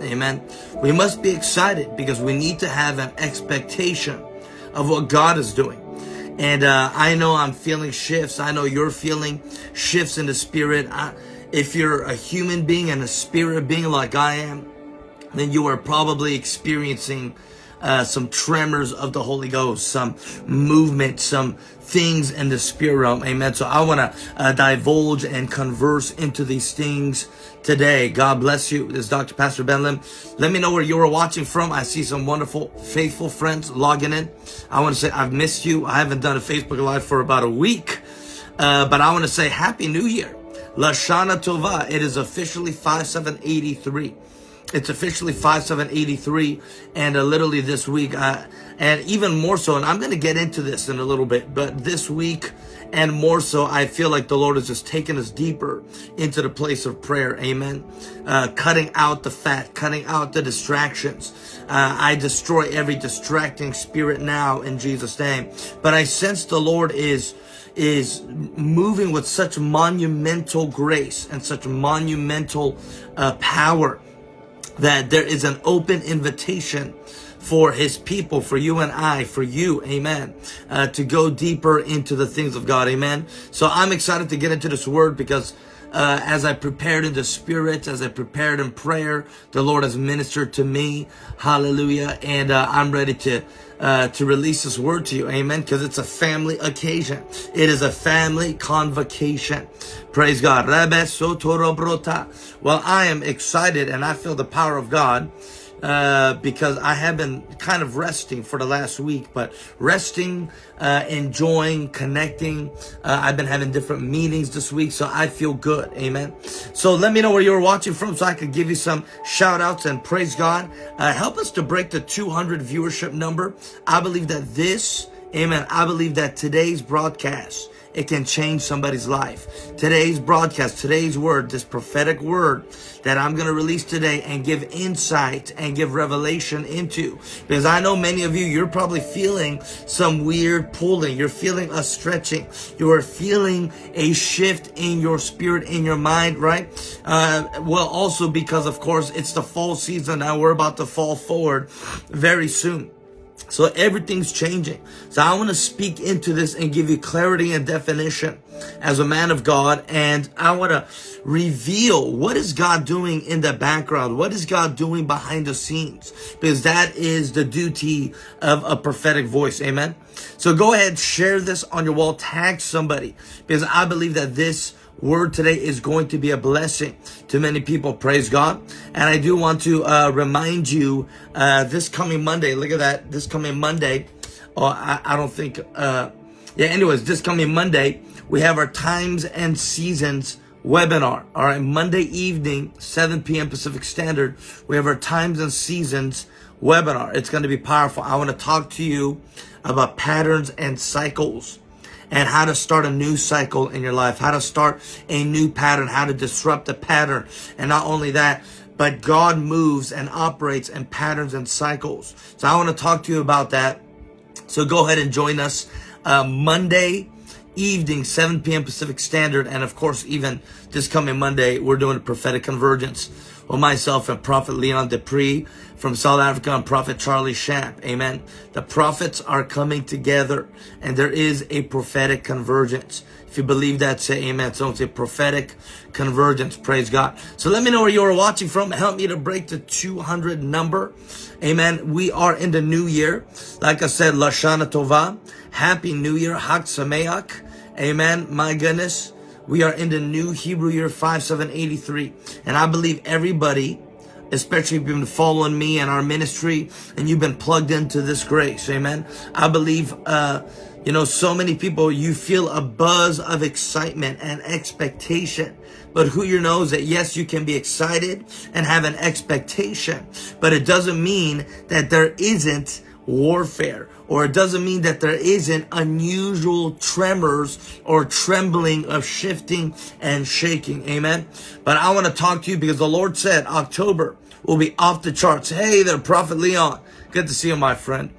Amen. We must be excited because we need to have an expectation of what God is doing. And uh, I know I'm feeling shifts. I know you're feeling shifts in the spirit. I, if you're a human being and a spirit being like I am, then you are probably experiencing uh, some tremors of the Holy Ghost, some movement, some things in the spirit realm. Amen. So I want to uh, divulge and converse into these things today. God bless you. This is Dr. Pastor Ben Lim. Let me know where you are watching from. I see some wonderful, faithful friends logging in. I want to say I've missed you. I haven't done a Facebook Live for about a week, uh, but I want to say Happy New Year. Lashana Tova. It is officially 5783. It's officially 5783 and uh, literally this week uh, and even more so and I'm going to get into this in a little bit but this week and more so I feel like the Lord has just taken us deeper into the place of prayer. Amen. Uh, cutting out the fat cutting out the distractions. Uh, I destroy every distracting spirit now in Jesus name. But I sense the Lord is is moving with such monumental grace and such monumental uh, power that there is an open invitation for his people, for you and I, for you, amen, uh, to go deeper into the things of God, amen. So I'm excited to get into this word because uh, as I prepared in the spirit, as I prepared in prayer, the Lord has ministered to me, hallelujah, and uh, I'm ready to uh, to release this word to you. Amen. Because it's a family occasion. It is a family convocation. Praise God. Well, I am excited and I feel the power of God uh, because I have been kind of resting for the last week, but resting, uh, enjoying, connecting. Uh, I've been having different meetings this week, so I feel good. Amen. So let me know where you're watching from so I could give you some shout outs and praise God. Uh, help us to break the 200 viewership number. I believe that this, amen, I believe that today's broadcast it can change somebody's life. Today's broadcast, today's word, this prophetic word that I'm going to release today and give insight and give revelation into. Because I know many of you, you're probably feeling some weird pulling. You're feeling a stretching. You are feeling a shift in your spirit, in your mind, right? Uh, well, also because of course it's the fall season now. We're about to fall forward very soon. So everything's changing. So I want to speak into this and give you clarity and definition as a man of God. And I want to reveal what is God doing in the background? What is God doing behind the scenes? Because that is the duty of a prophetic voice. Amen. So go ahead, share this on your wall, tag somebody because I believe that this word today is going to be a blessing to many people. Praise God. And I do want to uh, remind you uh, this coming Monday, look at that, this coming Monday, oh, I, I don't think, uh, yeah, anyways, this coming Monday, we have our times and seasons webinar. All right, Monday evening, 7 p.m. Pacific Standard, we have our times and seasons webinar. It's going to be powerful. I want to talk to you about patterns and cycles and how to start a new cycle in your life, how to start a new pattern, how to disrupt a pattern. And not only that, but God moves and operates in patterns and cycles. So I want to talk to you about that. So go ahead and join us uh, Monday evening, 7 p.m. Pacific Standard. And of course, even this coming Monday, we're doing a prophetic convergence with myself and Prophet Leon du Preez from South Africa and Prophet Charlie Shamp. Amen. The prophets are coming together and there is a prophetic convergence. If you believe that, say amen. So it's a prophetic convergence. Praise God. So let me know where you are watching from. Help me to break the 200 number. Amen. We are in the new year. Like I said, Lashana Tova. Happy New Year. Hak Sameach. Amen. My goodness. We are in the new Hebrew year 5783. And I believe everybody, especially if you've been following me and our ministry and you've been plugged into this grace. Amen. I believe, uh, you know, so many people, you feel a buzz of excitement and expectation. But who you knows that yes, you can be excited and have an expectation, but it doesn't mean that there isn't warfare or it doesn't mean that there isn't unusual tremors or trembling of shifting and shaking. Amen. But I want to talk to you because the Lord said October will be off the charts. Hey there, Prophet Leon. Good to see you, my friend.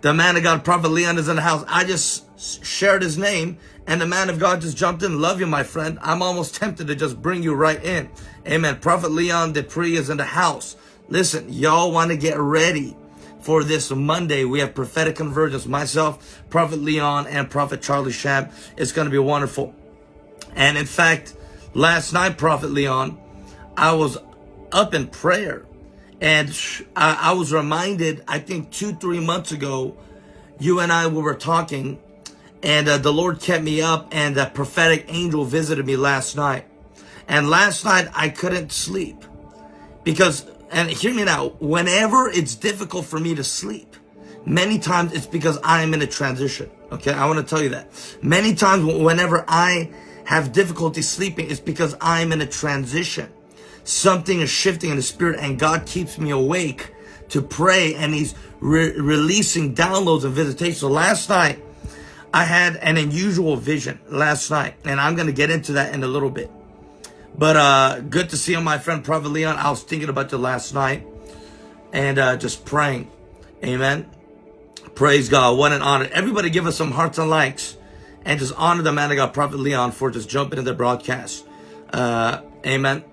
The man of God, Prophet Leon is in the house. I just shared his name and the man of God just jumped in. Love you, my friend. I'm almost tempted to just bring you right in. Amen. Prophet Leon du Preez is in the house. Listen, y'all want to get ready for this Monday. We have prophetic convergence. Myself, Prophet Leon, and Prophet Charlie Shamp. It's going to be wonderful. And in fact, last night, Prophet Leon, I was up in prayer and I, I was reminded, I think two, three months ago, you and I we were talking and uh, the Lord kept me up and a prophetic angel visited me last night. And last night I couldn't sleep because and hear me now, whenever it's difficult for me to sleep, many times it's because I am in a transition. Okay, I want to tell you that. Many times whenever I have difficulty sleeping, it's because I'm in a transition. Something is shifting in the spirit and God keeps me awake to pray and he's re releasing downloads and visitations. So last night, I had an unusual vision last night and I'm going to get into that in a little bit. But uh, good to see you, my friend Prophet Leon. I was thinking about you last night and uh, just praying. Amen. Praise God. What an honor. Everybody give us some hearts and likes and just honor the man of God, Prophet Leon, for just jumping in the broadcast. Uh, amen.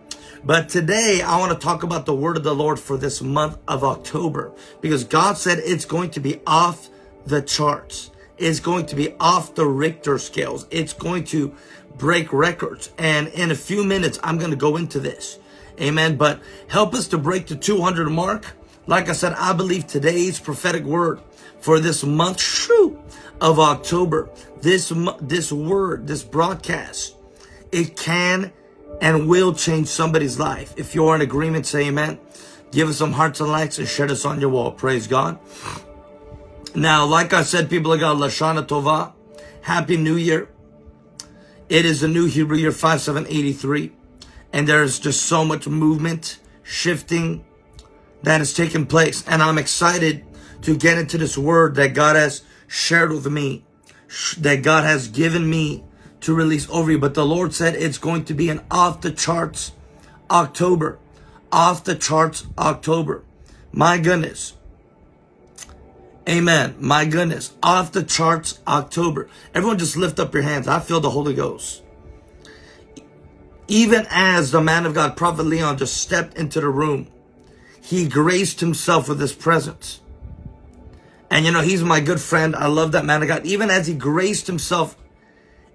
But today I want to talk about the word of the Lord for this month of October because God said it's going to be off the charts. It's going to be off the Richter scales. It's going to break records. And in a few minutes, I'm going to go into this. Amen. But help us to break the 200 mark. Like I said, I believe today's prophetic word for this month shoo, of October, this, this word, this broadcast, it can and will change somebody's life. If you're in agreement, say amen. Give us some hearts and likes and share this on your wall. Praise God. Now, like I said, people of God, Lashana Tova, Happy New Year. It is the new Hebrew year 5783. And there's just so much movement, shifting that has taken place. And I'm excited to get into this word that God has shared with me, that God has given me to release over you. But the Lord said it's going to be an off the charts October. Off the charts October. My goodness. Amen. My goodness. Off the charts October. Everyone just lift up your hands. I feel the Holy Ghost. Even as the man of God, Prophet Leon, just stepped into the room, he graced himself with his presence. And you know, he's my good friend. I love that man of God. Even as he graced himself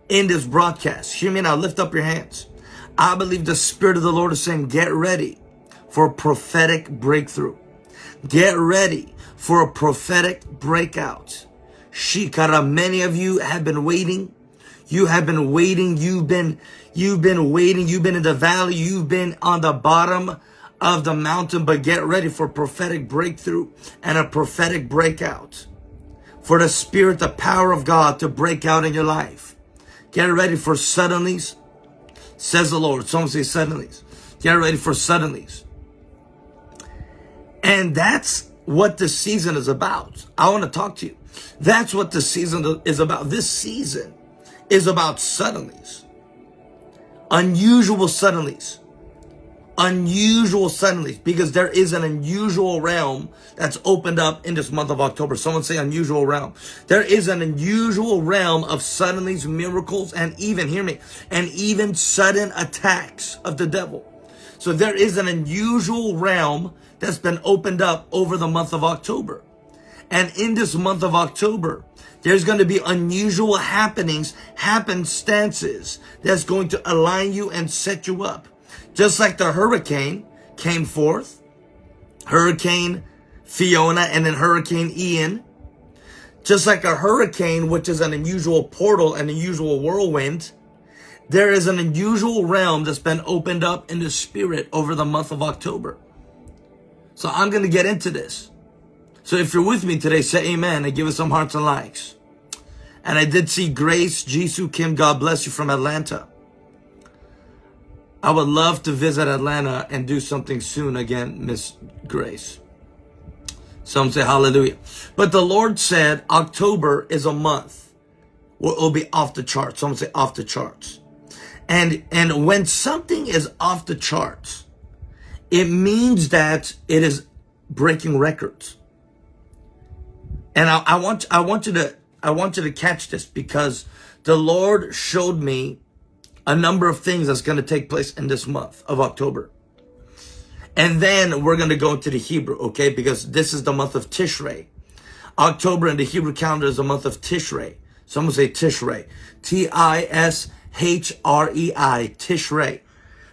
in this broadcast, hear me now, lift up your hands. I believe the Spirit of the Lord is saying, get ready for a prophetic breakthrough. Get ready for a prophetic breakout. Shikara, many of you have been waiting. You have been waiting. You've been, you've been waiting. You've been in the valley. You've been on the bottom of the mountain, but get ready for prophetic breakthrough and a prophetic breakout. For the spirit, the power of God to break out in your life. Get ready for suddenlies, says the Lord. Some say suddenlies. Get ready for suddenlies. And that's what the season is about. I want to talk to you. That's what the season is about. This season is about suddenlies. Unusual suddenlies. Unusual suddenlies because there is an unusual realm that's opened up in this month of October. Someone say unusual realm. There is an unusual realm of suddenlies, miracles, and even, hear me, and even sudden attacks of the devil. So there is an unusual realm that's been opened up over the month of October. And in this month of October, there's going to be unusual happenings, happenstances that's going to align you and set you up. Just like the hurricane came forth, Hurricane Fiona and then Hurricane Ian. Just like a hurricane, which is an unusual portal, and an unusual whirlwind, there is an unusual realm that's been opened up in the spirit over the month of October. So I'm going to get into this. So if you're with me today, say amen and give us some hearts and likes. And I did see Grace Jisoo Kim, God bless you from Atlanta. I would love to visit Atlanta and do something soon again, Miss Grace. Some say hallelujah. But the Lord said October is a month where it'll be off the charts. Some say off the charts. And, and when something is off the charts, it means that it is breaking records. And I, I want, I want you to, I want you to catch this because the Lord showed me a number of things that's going to take place in this month of October. And then we're going to go into the Hebrew, okay? Because this is the month of Tishrei. October in the Hebrew calendar is the month of Tishrei. Someone say Tishrei. T-I-S-H-R-E-I, Tishrei.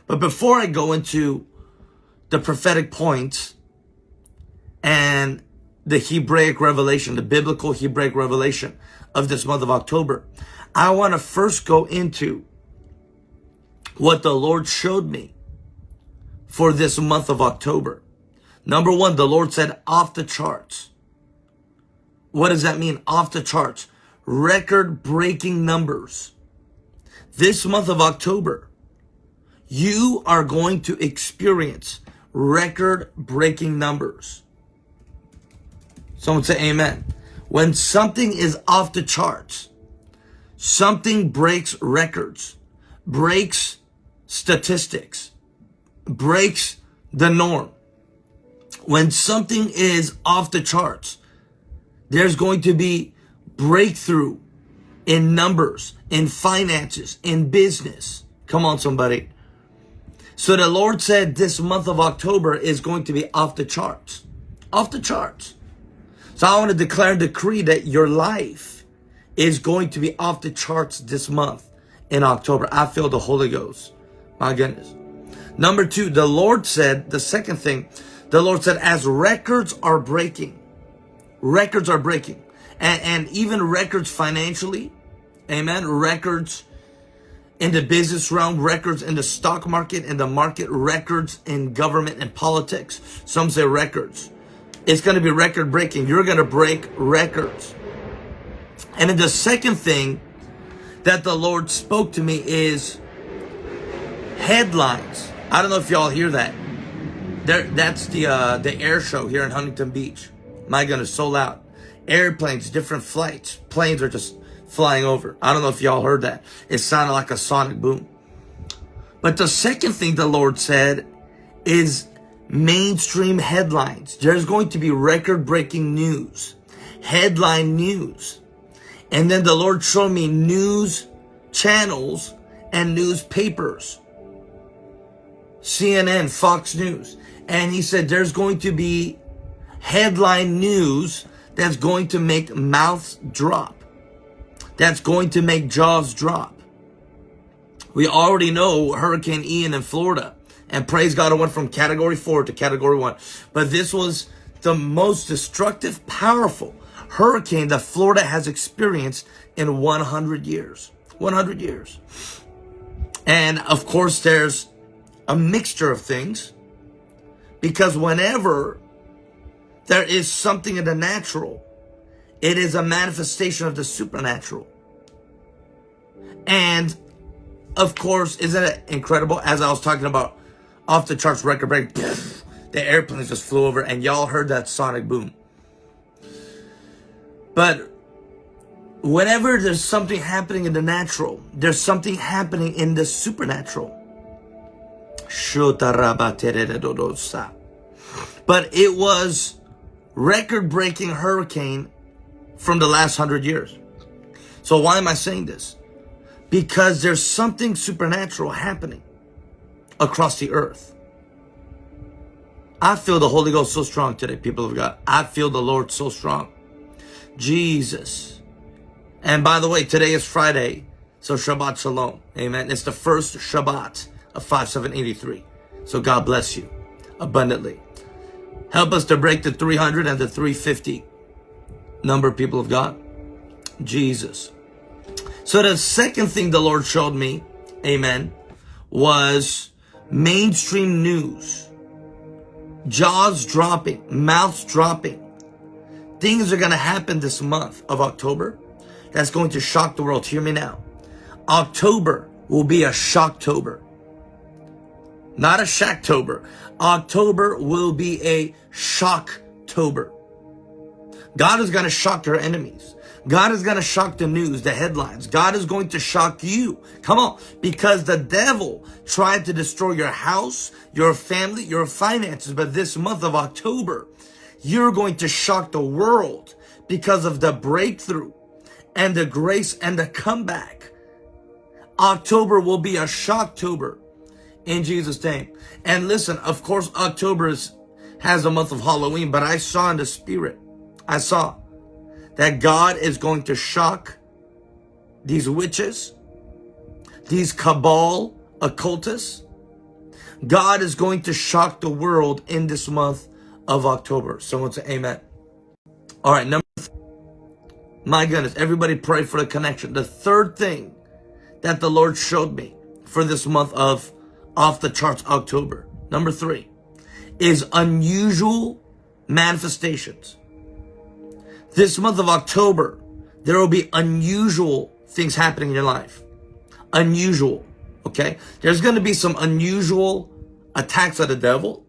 But before I go into the prophetic points and the Hebraic revelation, the biblical Hebraic revelation of this month of October, I want to first go into what the Lord showed me for this month of October. Number one, the Lord said off the charts. What does that mean? Off the charts. Record breaking numbers. This month of October, you are going to experience record breaking numbers. Someone say amen. When something is off the charts, something breaks records, breaks statistics, breaks the norm. When something is off the charts, there's going to be breakthrough in numbers, in finances, in business. Come on, somebody. So the Lord said this month of October is going to be off the charts. Off the charts. So I want to declare and decree that your life is going to be off the charts this month in October. I feel the Holy Ghost. My goodness. Number two, the Lord said, the second thing, the Lord said, as records are breaking, records are breaking, and, and even records financially, amen, records in the business realm, records in the stock market, in the market, records in government and politics. Some say records. It's going to be record breaking. You're going to break records. And then the second thing that the Lord spoke to me is headlines. I don't know if y'all hear that. There, that's the uh, the air show here in Huntington Beach. My goodness, so loud. Airplanes, different flights, planes are just flying over. I don't know if y'all heard that. It sounded like a sonic boom. But the second thing the Lord said is mainstream headlines. There's going to be record breaking news, headline news. And then the Lord showed me news channels and newspapers. CNN, Fox News. And he said there's going to be headline news that's going to make mouths drop that's going to make jaws drop. We already know Hurricane Ian in Florida. And praise God, it went from category four to category one. But this was the most destructive, powerful hurricane that Florida has experienced in 100 years. 100 years. And of course, there's a mixture of things because whenever there is something in the natural, it is a manifestation of the supernatural. And of course, isn't it incredible? As I was talking about off the charts record break, the airplanes just flew over and y'all heard that sonic boom. But whenever there's something happening in the natural, there's something happening in the supernatural. But it was record-breaking hurricane from the last hundred years. So why am I saying this? because there's something supernatural happening across the earth. I feel the Holy Ghost so strong today, people of God. I feel the Lord so strong. Jesus. And by the way, today is Friday, so Shabbat Shalom. Amen. It's the first Shabbat of 5783. So God bless you abundantly. Help us to break the 300 and the 350 number, people of God. Jesus. So the second thing the Lord showed me, amen, was mainstream news. Jaws dropping, mouths dropping. Things are going to happen this month of October that's going to shock the world. Hear me now. October will be a shocktober. Not a shacktober. October will be a shocktober. God is going to shock your enemies. God is going to shock the news, the headlines. God is going to shock you. Come on. Because the devil tried to destroy your house, your family, your finances. But this month of October, you're going to shock the world because of the breakthrough and the grace and the comeback. October will be a shocktober in Jesus' name. And listen, of course, October is, has a month of Halloween, but I saw in the spirit, I saw that God is going to shock these witches, these cabal occultists. God is going to shock the world in this month of October. Someone say amen. All right, number three. my goodness, everybody pray for the connection. The third thing that the Lord showed me for this month of off the charts October, number three, is unusual manifestations. This month of October, there will be unusual things happening in your life. Unusual, okay? There's going to be some unusual attacks of the devil.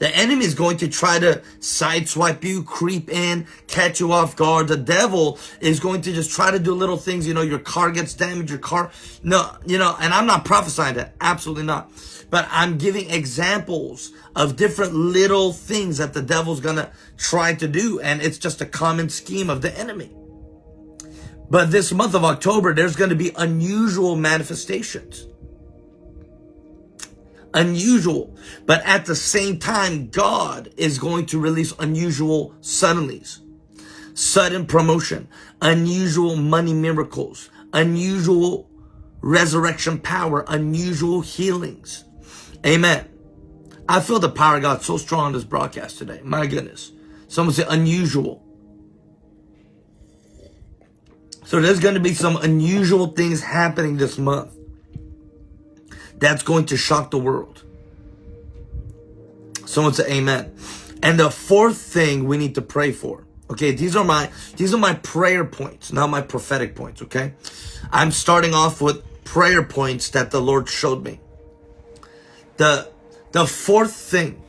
The enemy is going to try to sideswipe you, creep in, catch you off guard. The devil is going to just try to do little things. You know, your car gets damaged, your car. No, you know, and I'm not prophesying that. Absolutely not. But I'm giving examples of different little things that the devil's going to try to do. And it's just a common scheme of the enemy. But this month of October, there's going to be unusual manifestations unusual. But at the same time, God is going to release unusual suddenlies, sudden promotion, unusual money miracles, unusual resurrection power, unusual healings. Amen. I feel the power of God so strong on this broadcast today. My goodness. Someone say unusual. So there's going to be some unusual things happening this month that's going to shock the world. Someone say amen. And the fourth thing we need to pray for. Okay, these are my these are my prayer points, not my prophetic points, okay? I'm starting off with prayer points that the Lord showed me. The the fourth thing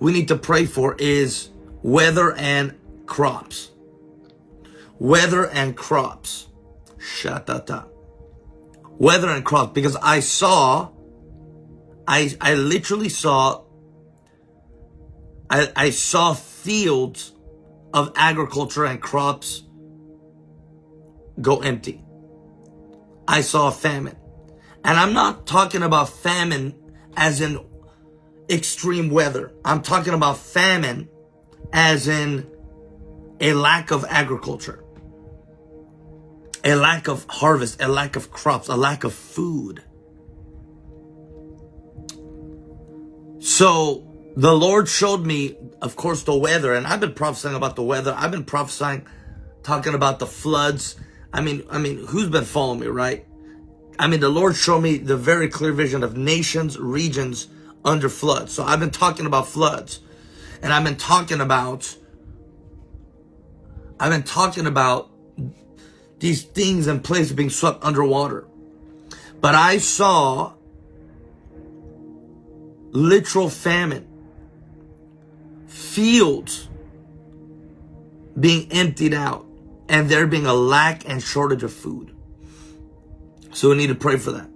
we need to pray for is weather and crops. Weather and crops. Shatata weather and crops because I saw, I, I literally saw, I, I saw fields of agriculture and crops go empty. I saw famine. And I'm not talking about famine as in extreme weather. I'm talking about famine as in a lack of agriculture a lack of harvest, a lack of crops, a lack of food. So the Lord showed me, of course, the weather, and I've been prophesying about the weather. I've been prophesying, talking about the floods. I mean, I mean, who's been following me, right? I mean, the Lord showed me the very clear vision of nations, regions under flood. So I've been talking about floods, and I've been talking about, I've been talking about these things and places being swept underwater. But I saw literal famine, fields being emptied out, and there being a lack and shortage of food. So we need to pray for that.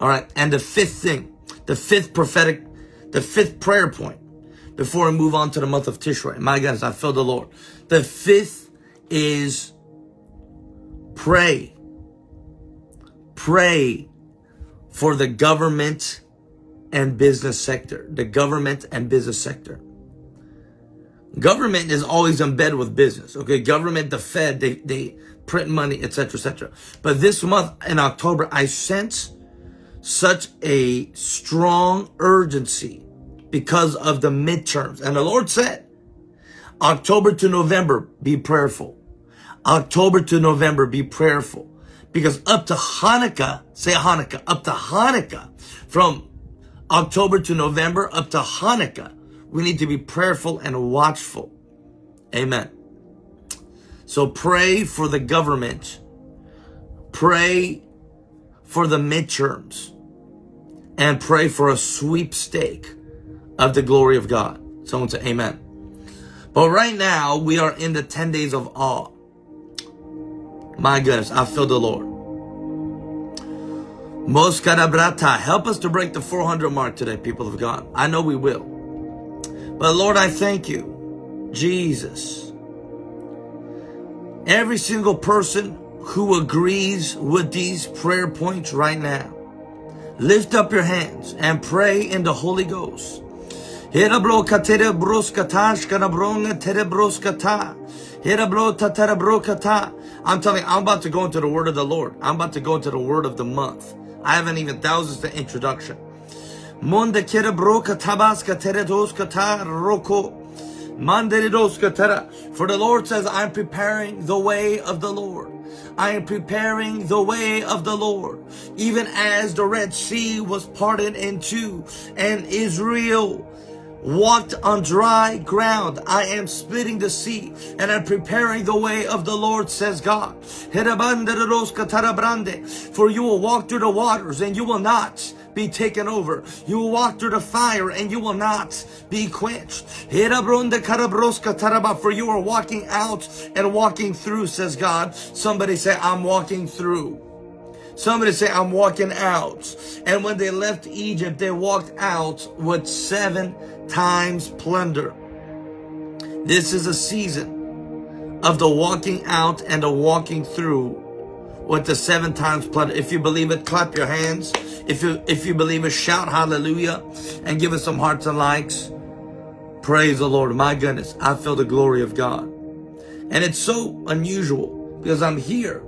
All right. And the fifth thing, the fifth prophetic, the fifth prayer point before we move on to the month of Tishrei. My goodness, I feel the Lord. The fifth is Pray. Pray for the government and business sector. The government and business sector. Government is always in bed with business. Okay, government, the Fed, they, they print money, etc., etc. But this month in October, I sense such a strong urgency because of the midterms. And the Lord said, October to November, be prayerful. October to November, be prayerful. Because up to Hanukkah, say Hanukkah, up to Hanukkah, from October to November, up to Hanukkah, we need to be prayerful and watchful. Amen. So pray for the government. Pray for the midterms. And pray for a sweepstake of the glory of God. Someone say amen. But right now, we are in the 10 days of awe. My goodness, I feel the Lord. Moskarabrata, help us to break the 400 mark today, people of God. I know we will. But Lord, I thank you, Jesus. Every single person who agrees with these prayer points right now, Lift up your hands and pray in the Holy Ghost. Herabro katere broskatash kanabronga tere broskata. Herabro tatara brokata. I'm telling you, I'm about to go into the word of the Lord. I'm about to go into the word of the month. I haven't even thousands the introduction. Monda kere broka tabaska tere doskata roko. For the Lord says, I'm preparing the way of the Lord. I am preparing the way of the Lord. Even as the Red Sea was parted in two and Israel walked on dry ground. I am splitting the sea and I'm preparing the way of the Lord, says God. For you will walk through the waters and you will not be taken over. You will walk through the fire and you will not be quenched. For you are walking out and walking through, says God. Somebody say, I'm walking through. Somebody say, I'm walking out. And when they left Egypt, they walked out with seven times plunder. This is a season of the walking out and the walking through with the seven times plunder. If you believe it, clap your hands. If you if you believe it, shout hallelujah and give us some hearts and likes. Praise the Lord. My goodness, I feel the glory of God. And it's so unusual because I'm here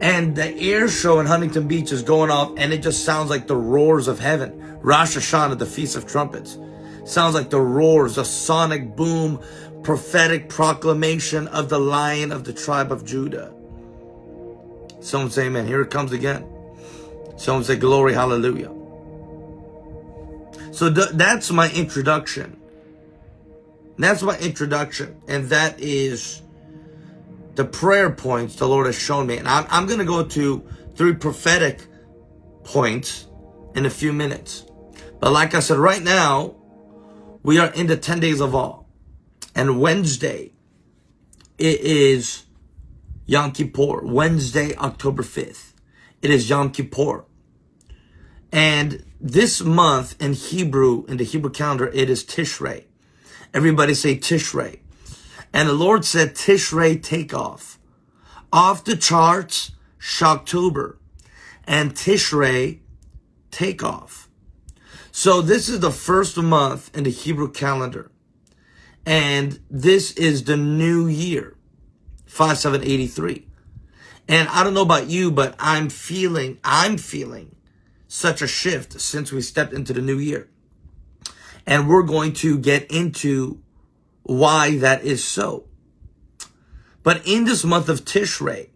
and the air show in Huntington Beach is going off and it just sounds like the roars of heaven. Rosh Hashanah, the Feast of Trumpets. Sounds like the roars, the sonic boom, prophetic proclamation of the lion of the tribe of Judah. Someone say amen. Here it comes again. Someone say glory, hallelujah. So th that's my introduction. That's my introduction. And that is the prayer points the Lord has shown me. And I'm, I'm going to go to three prophetic points in a few minutes. But like I said, right now, we are in the 10 days of awe. And Wednesday, it is Yom Kippur. Wednesday, October 5th. It is Yom Kippur. And this month in Hebrew, in the Hebrew calendar, it is Tishrei. Everybody say Tishrei. And the Lord said, Tishrei take off. Off the charts, Shocktober. And Tishrei take off. So this is the first month in the Hebrew calendar. And this is the new year, 5783. And I don't know about you, but I'm feeling, I'm feeling such a shift since we stepped into the new year. And we're going to get into why that is so. But in this month of Tishrei,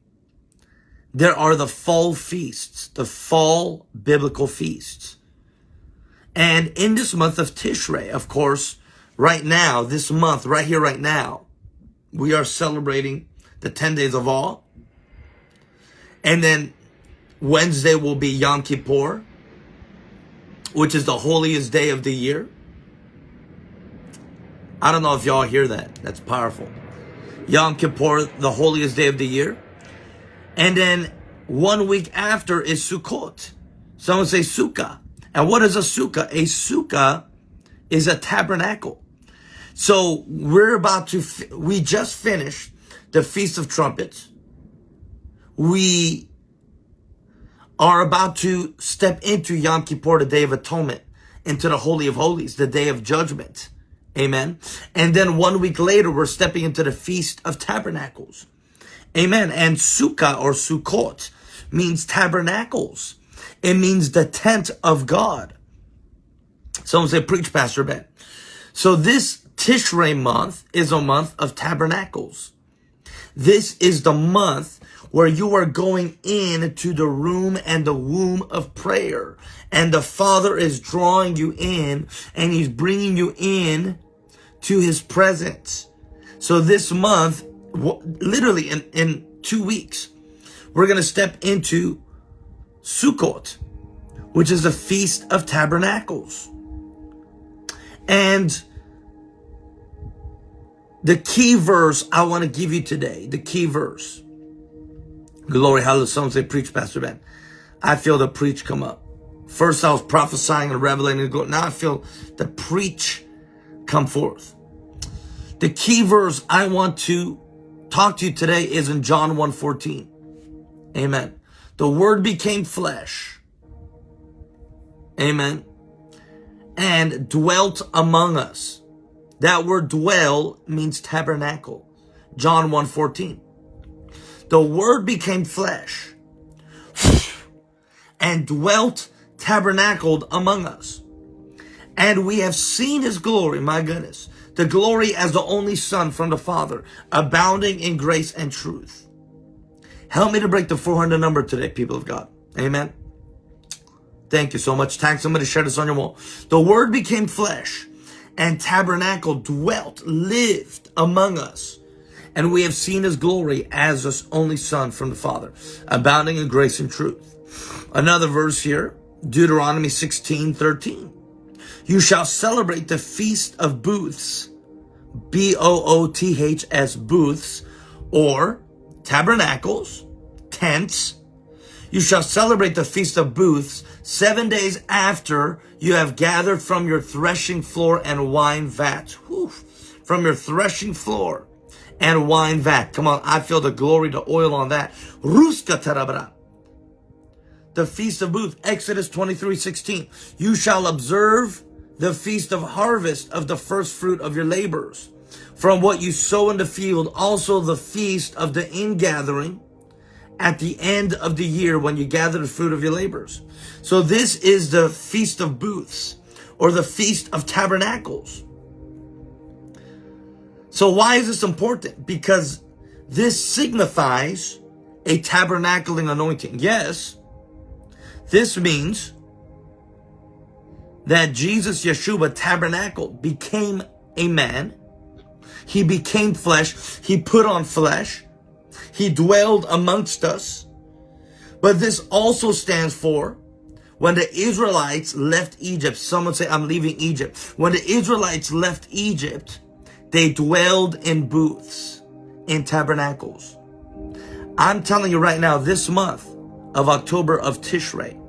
there are the fall feasts, the fall biblical feasts. And in this month of Tishrei, of course, right now, this month, right here, right now, we are celebrating the 10 days of awe. And then Wednesday will be Yom Kippur, which is the holiest day of the year. I don't know if y'all hear that. That's powerful. Yom Kippur, the holiest day of the year. And then one week after is Sukkot. Someone say Sukkah. And what is a Sukkah? A Sukkah is a tabernacle. So we're about to, we just finished the Feast of Trumpets. We are about to step into Yom Kippur, the Day of Atonement, into the Holy of Holies, the Day of Judgment. Amen. And then one week later, we're stepping into the Feast of Tabernacles. Amen. And Sukkah or Sukkot means tabernacles. It means the tent of God. Someone say, preach, Pastor Ben. So this Tishrei month is a month of tabernacles. This is the month where you are going into the room and the womb of prayer. And the Father is drawing you in and He's bringing you in to his presence. So this month, literally in, in two weeks, we're going to step into Sukkot, which is the Feast of Tabernacles. And the key verse I want to give you today, the key verse. Glory, hallelujah. Someone say, preach, Pastor Ben. I feel the preach come up. First I was prophesying and revelating. Now I feel the preach come forth. The key verse I want to talk to you today is in John 1.14. Amen. The word became flesh Amen. And dwelt among us. That word dwell means tabernacle. John 1.14. The word became flesh and dwelt tabernacled among us. And we have seen his glory, my goodness, the glory as the only son from the father, abounding in grace and truth. Help me to break the 400 number today, people of God. Amen. Thank you so much. Tag somebody, share this on your wall. The word became flesh and tabernacle dwelt, lived among us. And we have seen his glory as his only son from the father, abounding in grace and truth. Another verse here, Deuteronomy 16, 13. You shall celebrate the feast of booths, B-O-O-T-H-S, booths, or tabernacles, tents. You shall celebrate the feast of booths seven days after you have gathered from your threshing floor and wine vat. Whew. From your threshing floor and wine vat. Come on, I feel the glory, the oil on that. Ruska tarabra. The feast of booths, Exodus 23, 16. You shall observe the feast of harvest of the first fruit of your labors. From what you sow in the field, also the feast of the ingathering at the end of the year when you gather the fruit of your labors. So this is the feast of booths or the feast of tabernacles. So why is this important? Because this signifies a tabernacling anointing. Yes, this means that Jesus Yeshua tabernacled, became a man. He became flesh. He put on flesh. He dwelled amongst us. But this also stands for when the Israelites left Egypt. Someone say, I'm leaving Egypt. When the Israelites left Egypt, they dwelled in booths, in tabernacles. I'm telling you right now, this month of October of Tishrei,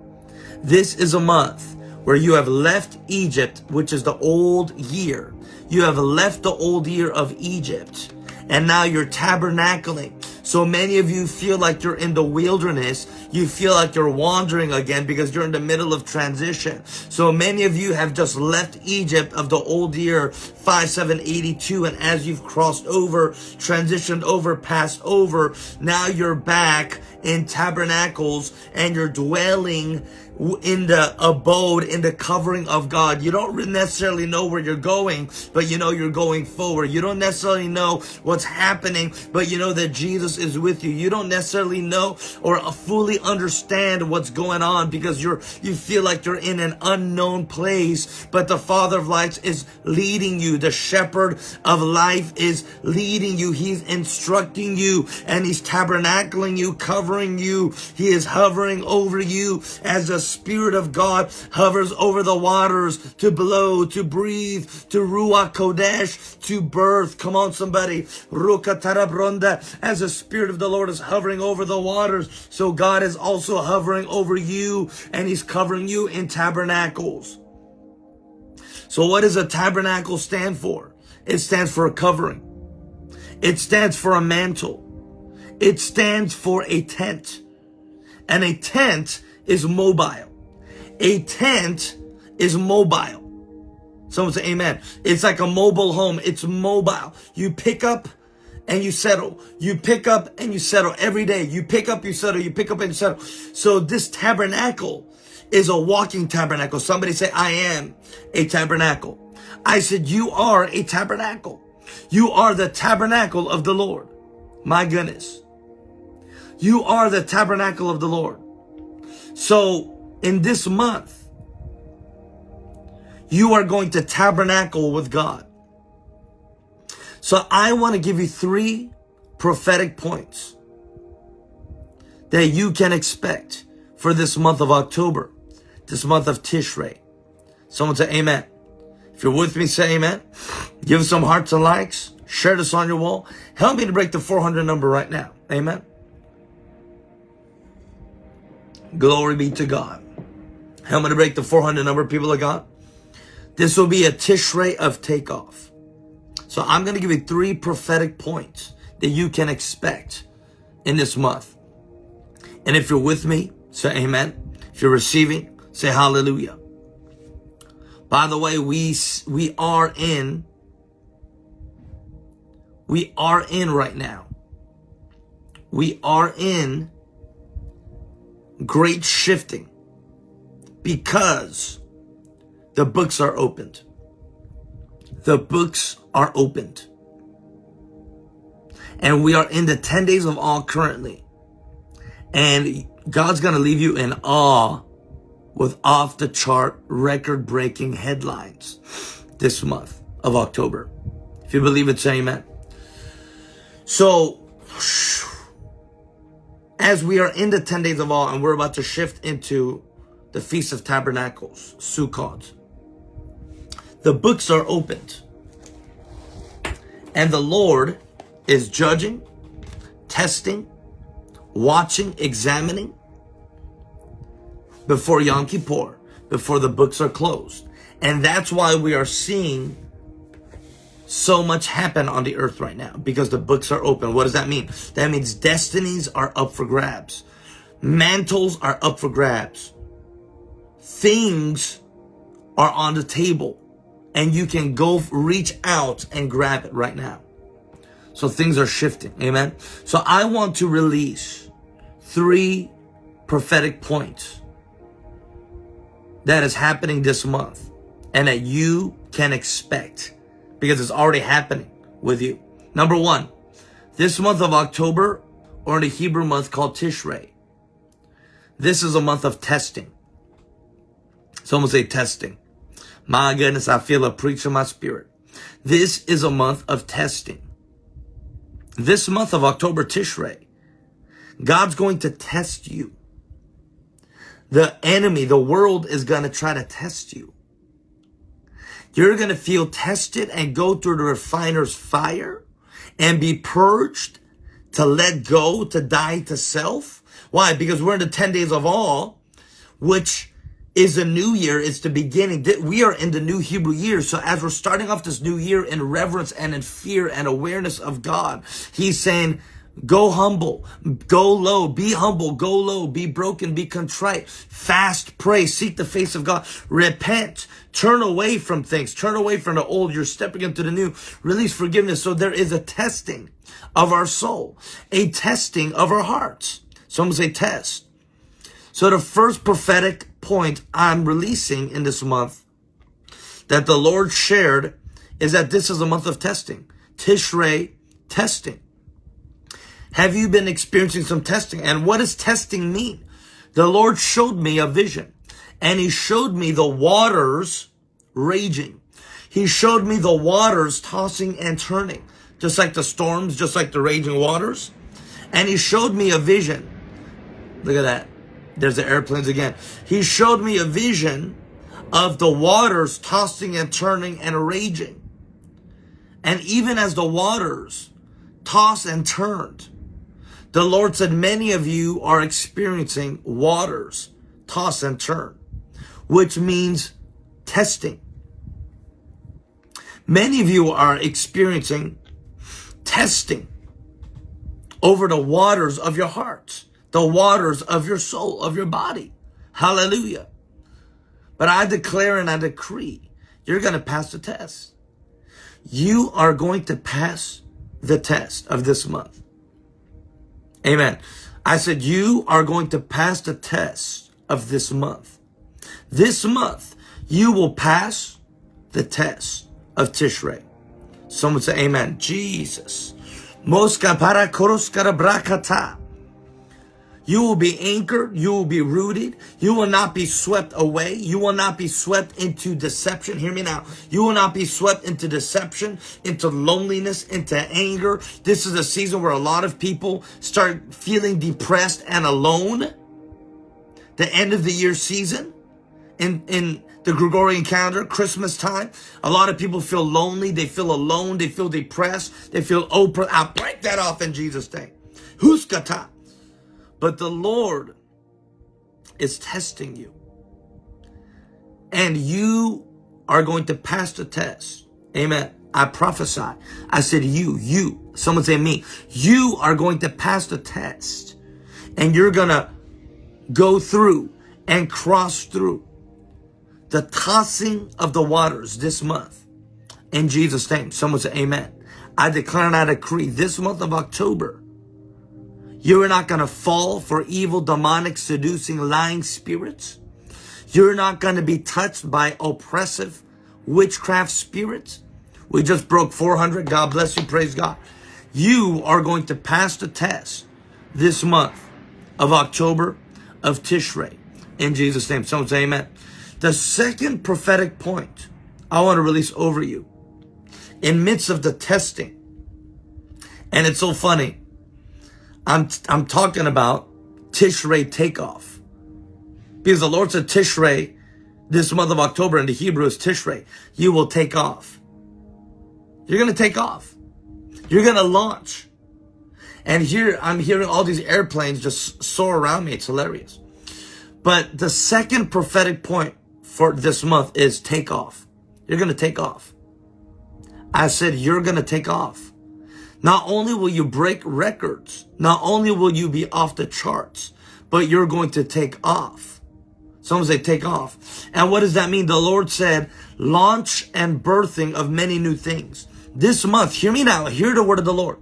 this is a month where you have left Egypt, which is the old year. You have left the old year of Egypt and now you're tabernacling. So many of you feel like you're in the wilderness. You feel like you're wandering again because you're in the middle of transition. So many of you have just left Egypt of the old year 5782 and as you've crossed over, transitioned over, passed over, now you're back in tabernacles and you're dwelling in the abode, in the covering of God. You don't necessarily know where you're going, but you know you're going forward. You don't necessarily know what's happening, but you know that Jesus is with you. You don't necessarily know or fully understand what's going on because you're, you feel like you're in an unknown place, but the Father of lights is leading you. The shepherd of life is leading you. He's instructing you and he's tabernacling you, covering you. He is hovering over you as a Spirit of God hovers over the waters to blow, to breathe, to Ruach Kodesh, to birth. Come on, somebody. As the Spirit of the Lord is hovering over the waters, so God is also hovering over you and He's covering you in tabernacles. So what does a tabernacle stand for? It stands for a covering. It stands for a mantle. It stands for a tent. And a tent is mobile. A tent is mobile. Someone say amen. It's like a mobile home. It's mobile. You pick up and you settle. You pick up and you settle every day. You pick up, you settle, you pick up and you settle. So this tabernacle is a walking tabernacle. Somebody say, I am a tabernacle. I said, you are a tabernacle. You are the tabernacle of the Lord. My goodness. You are the tabernacle of the Lord. So in this month, you are going to tabernacle with God. So I want to give you three prophetic points that you can expect for this month of October, this month of Tishrei. Someone say amen. If you're with me, say amen. Give some hearts and likes. Share this on your wall. Help me to break the 400 number right now. Amen. Glory be to God. I'm going to break the 400 number, people of God. This will be a Tishrei of takeoff. So I'm going to give you three prophetic points that you can expect in this month. And if you're with me, say amen. If you're receiving, say hallelujah. By the way, we, we are in, we are in right now. We are in great shifting because the books are opened. The books are opened. And we are in the 10 days of awe currently. And God's going to leave you in awe with off the chart record breaking headlines this month of October. If you believe it, say amen. So, as we are in the 10 days of awe and we're about to shift into the Feast of Tabernacles, Sukkot, the books are opened. And the Lord is judging, testing, watching, examining before Yom Kippur, before the books are closed. And that's why we are seeing so much happen on the earth right now because the books are open. What does that mean? That means destinies are up for grabs. Mantles are up for grabs. Things are on the table and you can go reach out and grab it right now. So things are shifting. Amen. So I want to release three prophetic points that is happening this month and that you can expect because it's already happening with you. Number one, this month of October or in the Hebrew month called Tishrei, this is a month of testing. Someone say testing. My goodness, I feel a preach in my spirit. This is a month of testing. This month of October Tishrei, God's going to test you. The enemy, the world is going to try to test you. You're going to feel tested and go through the refiner's fire and be purged to let go, to die to self. Why? Because we're in the 10 days of all, which is a new year. It's the beginning. We are in the new Hebrew year. So as we're starting off this new year in reverence and in fear and awareness of God, he's saying, Go humble, go low, be humble, go low, be broken, be contrite, fast, pray, seek the face of God, repent, turn away from things, turn away from the old, you're stepping into the new, release forgiveness. So there is a testing of our soul, a testing of our hearts. Someone say test. So the first prophetic point I'm releasing in this month that the Lord shared is that this is a month of testing. Tishrei testing. Have you been experiencing some testing? And what does testing mean? The Lord showed me a vision and he showed me the waters raging. He showed me the waters tossing and turning, just like the storms, just like the raging waters. And he showed me a vision. Look at that. There's the airplanes again. He showed me a vision of the waters tossing and turning and raging. And even as the waters tossed and turned, the Lord said, many of you are experiencing waters toss and turn, which means testing. Many of you are experiencing testing over the waters of your hearts the waters of your soul, of your body. Hallelujah. But I declare and I decree, you're going to pass the test. You are going to pass the test of this month. Amen. I said, you are going to pass the test of this month. This month, you will pass the test of Tishrei. Someone say amen. Jesus. Moska para koroskara brakata. You will be anchored. You will be rooted. You will not be swept away. You will not be swept into deception. Hear me now. You will not be swept into deception, into loneliness, into anger. This is a season where a lot of people start feeling depressed and alone. The end of the year season in, in the Gregorian calendar, Christmas time. A lot of people feel lonely. They feel alone. They feel depressed. They feel oppressed. I'll break that off in Jesus' name. Huskata. But the Lord is testing you. And you are going to pass the test. Amen. I prophesy. I said you, you. Someone say me. You are going to pass the test. And you're going to go through and cross through. the tossing of the waters this month. In Jesus' name. Someone say amen. I declare and I decree this month of October, you are not going to fall for evil, demonic, seducing, lying spirits. You're not going to be touched by oppressive witchcraft spirits. We just broke 400. God bless you. Praise God. You are going to pass the test this month of October of Tishrei. In Jesus' name. Someone say amen. The second prophetic point I want to release over you in midst of the testing. And it's so funny. I'm, I'm talking about Tishrei takeoff. Because the Lord said Tishrei, this month of October in the Hebrew is Tishrei. You will take off. You're going to take off. You're going to launch. And here I'm hearing all these airplanes just soar around me. It's hilarious. But the second prophetic point for this month is take off. You're going to take off. I said, you're going to take off. Not only will you break records, not only will you be off the charts, but you're going to take off. Some say take off. And what does that mean? The Lord said, launch and birthing of many new things. This month, hear me now, hear the word of the Lord.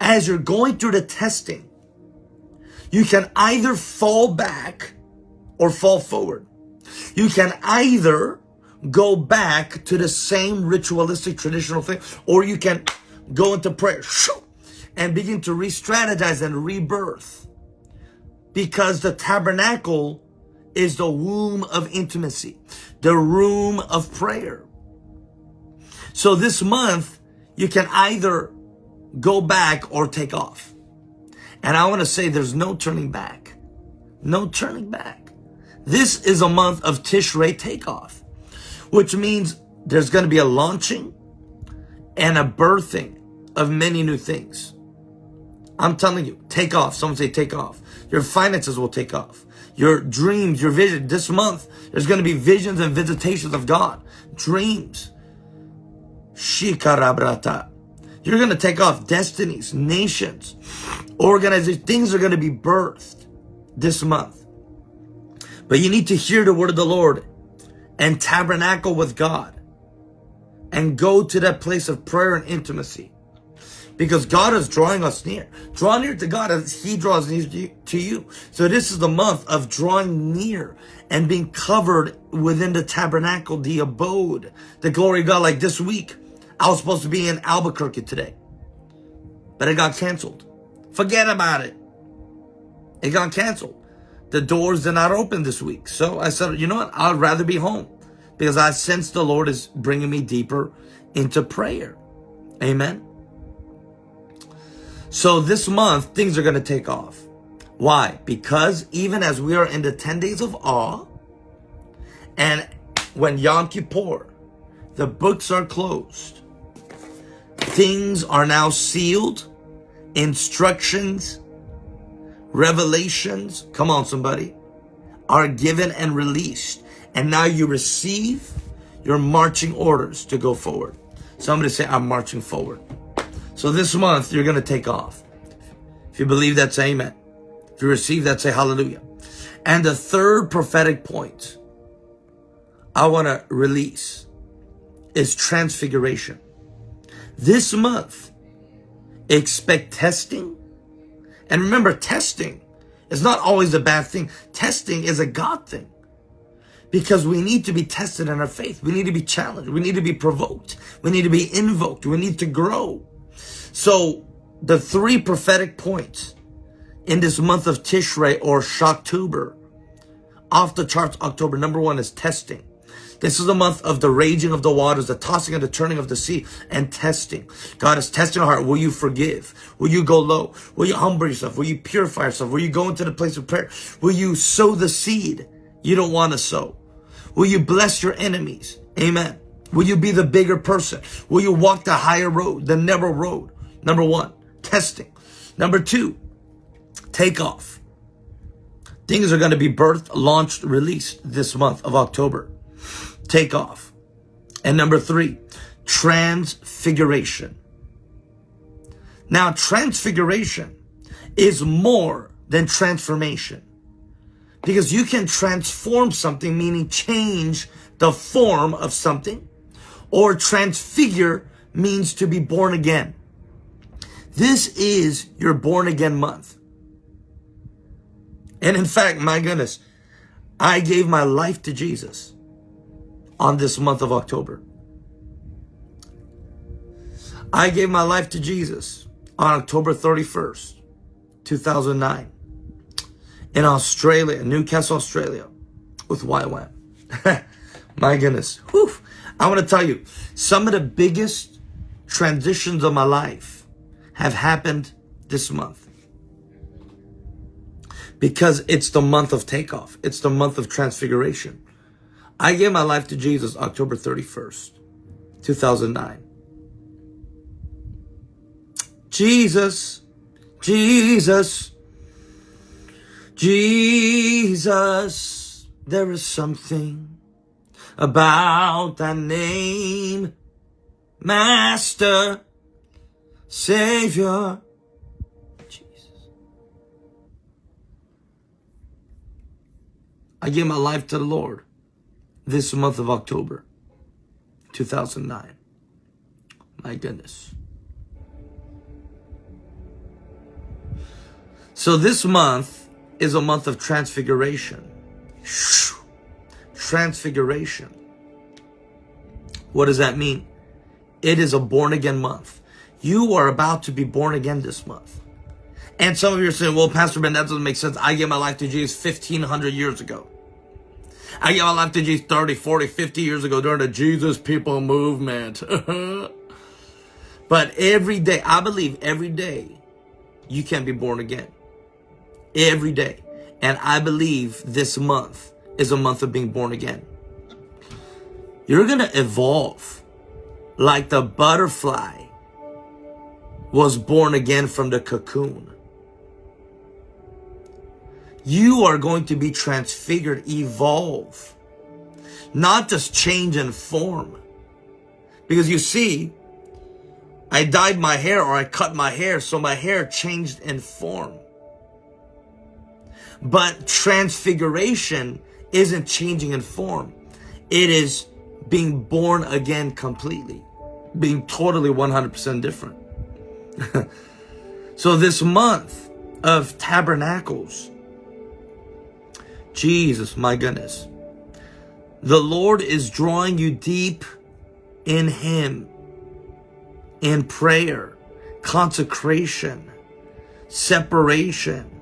As you're going through the testing, you can either fall back or fall forward. You can either go back to the same ritualistic traditional thing, or you can go into prayer and begin to re-strategize and rebirth. Because the tabernacle is the womb of intimacy, the room of prayer. So this month, you can either go back or take off. And I want to say there's no turning back. No turning back. This is a month of Tishrei takeoff, which means there's going to be a launching and a birthing of many new things. I'm telling you, take off. Someone say take off. Your finances will take off. Your dreams, your vision. This month, there's going to be visions and visitations of God. Dreams. Shikarabrata. You're going to take off destinies, nations, organizations. Things are going to be birthed this month. But you need to hear the word of the Lord and tabernacle with God and go to that place of prayer and intimacy because God is drawing us near. Draw near to God as he draws near to you. So this is the month of drawing near and being covered within the tabernacle, the abode, the glory of God. Like this week, I was supposed to be in Albuquerque today, but it got canceled. Forget about it. It got canceled. The doors did not open this week. So I said, you know what? I'd rather be home because I sense the Lord is bringing me deeper into prayer. Amen. So this month, things are going to take off. Why? Because even as we are in the 10 days of awe, and when Yom Kippur, the books are closed, things are now sealed, instructions, revelations, come on somebody, are given and released. And now you receive your marching orders to go forward. Somebody say, I'm marching forward. So this month, you're going to take off. If you believe that, say amen. If you receive that, say hallelujah. And the third prophetic point I want to release is transfiguration. This month, expect testing. And remember, testing is not always a bad thing. Testing is a God thing. Because we need to be tested in our faith. We need to be challenged. We need to be provoked. We need to be invoked. We need to grow. So the three prophetic points in this month of Tishrei or Shocktober, off the charts October, number one is testing. This is a month of the raging of the waters, the tossing and the turning of the sea, and testing. God is testing our heart. Will you forgive? Will you go low? Will you humble yourself? Will you purify yourself? Will you go into the place of prayer? Will you sow the seed you don't want to sow? Will you bless your enemies? Amen. Will you be the bigger person? Will you walk the higher road, the narrow road? Number one, testing. Number two, takeoff. Things are going to be birthed, launched, released this month of October. Takeoff. And number three, transfiguration. Now, transfiguration is more than transformation because you can transform something, meaning change the form of something, or transfigure means to be born again. This is your born again month. And in fact, my goodness, I gave my life to Jesus on this month of October. I gave my life to Jesus on October 31st, 2009 in Australia, Newcastle, Australia with YWAM. my goodness. Whew. I want to tell you, some of the biggest transitions of my life have happened this month. Because it's the month of takeoff. It's the month of transfiguration. I gave my life to Jesus October 31st, 2009. Jesus, Jesus, Jesus, there is something about that name, Master, Savior, Jesus. I gave my life to the Lord this month of October, 2009. My goodness. So this month is a month of transfiguration. Transfiguration. What does that mean? It is a born again month. You are about to be born again this month. And some of you are saying, well, Pastor Ben, that doesn't make sense. I gave my life to Jesus 1500 years ago. I gave my life to Jesus 30, 40, 50 years ago during the Jesus People movement. but every day, I believe every day, you can be born again every day. And I believe this month is a month of being born again. You're going to evolve like the butterfly was born again from the cocoon. You are going to be transfigured, evolve, not just change in form. Because you see, I dyed my hair or I cut my hair, so my hair changed in form. But transfiguration isn't changing in form. It is being born again completely, being totally 100% different. so this month of tabernacles, Jesus, my goodness, the Lord is drawing you deep in Him, in prayer, consecration, separation,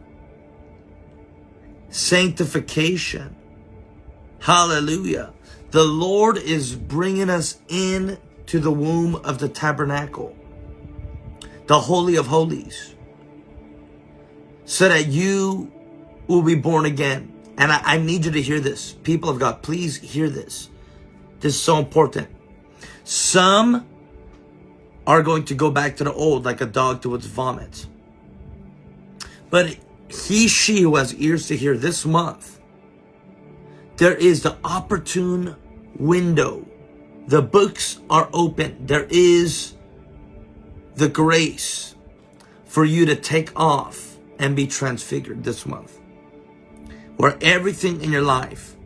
sanctification. Hallelujah. The Lord is bringing us in to the womb of the tabernacle, the Holy of Holies, so that you will be born again. And I, I need you to hear this. People of God, please hear this. This is so important. Some are going to go back to the old like a dog to its vomit. But he, she who has ears to hear this month, there is the opportune window. The books are open. There is the grace for you to take off and be transfigured this month. Where everything in your life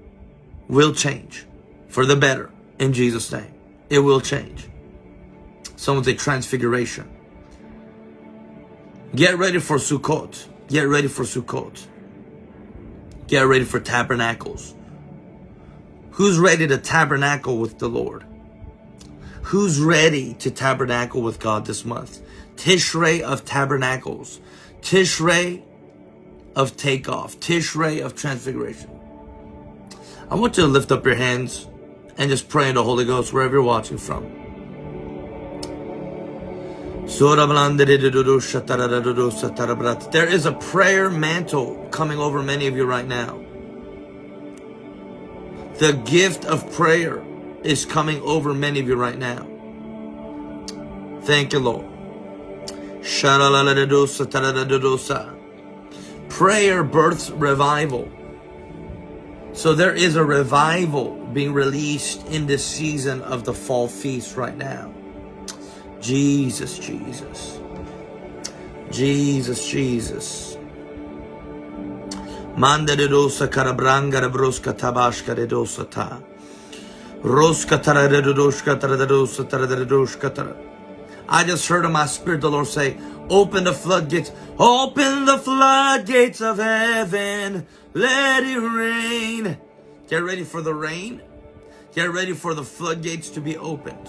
will change for the better in Jesus' name. It will change. Someone's a transfiguration. Get ready for Sukkot. Get ready for Sukkot. Get ready for tabernacles. Who's ready to tabernacle with the Lord? Who's ready to tabernacle with God this month? Tishrei of tabernacles. Tishrei of takeoff. Tishrei of transfiguration. I want you to lift up your hands and just pray in the Holy Ghost wherever you're watching from. There is a prayer mantle coming over many of you right now. The gift of prayer is coming over many of you right now. Thank you, Lord. Prayer births revival. So there is a revival being released in this season of the fall feast right now. Jesus, Jesus. Jesus, Jesus. Manda de dosa karabranga de broska tabashka de dosa ta. I just heard in my spirit the Lord say, open the floodgates, open the floodgates of heaven, let it rain. Get ready for the rain. Get ready for the floodgates to be opened.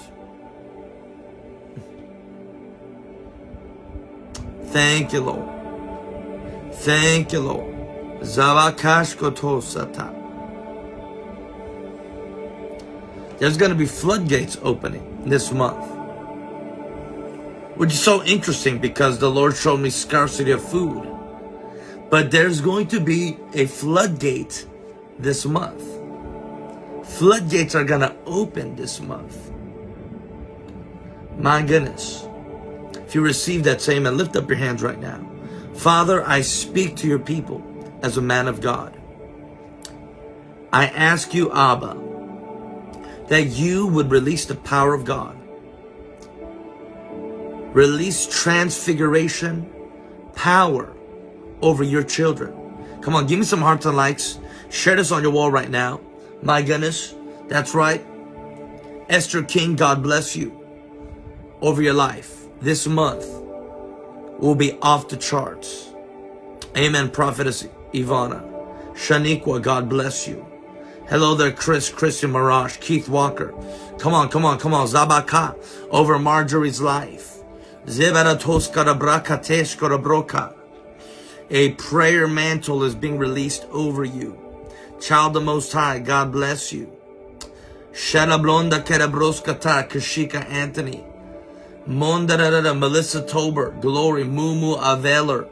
Thank you, Lord. Thank you, Lord. Zavakashkotosata. There's going to be floodgates opening this month. Which is so interesting because the Lord showed me scarcity of food. But there's going to be a floodgate this month. Floodgates are going to open this month. My goodness. If you receive that, same and Lift up your hands right now. Father, I speak to your people as a man of God. I ask you, Abba, that you would release the power of God Release transfiguration power over your children. Come on, give me some hearts and likes. Share this on your wall right now. My goodness, that's right. Esther King, God bless you over your life. This month will be off the charts. Amen, Prophetess Ivana. Shaniqua, God bless you. Hello there, Chris, Christian Mirage, Keith Walker. Come on, come on, come on. Zabaka over Marjorie's life. A prayer mantle is being released over you. Child of the Most High, God bless you. Shadablonda Kerabroskata, Kashika Anthony. Mondarada, Melissa Tober, Glory, Mumu Aveler.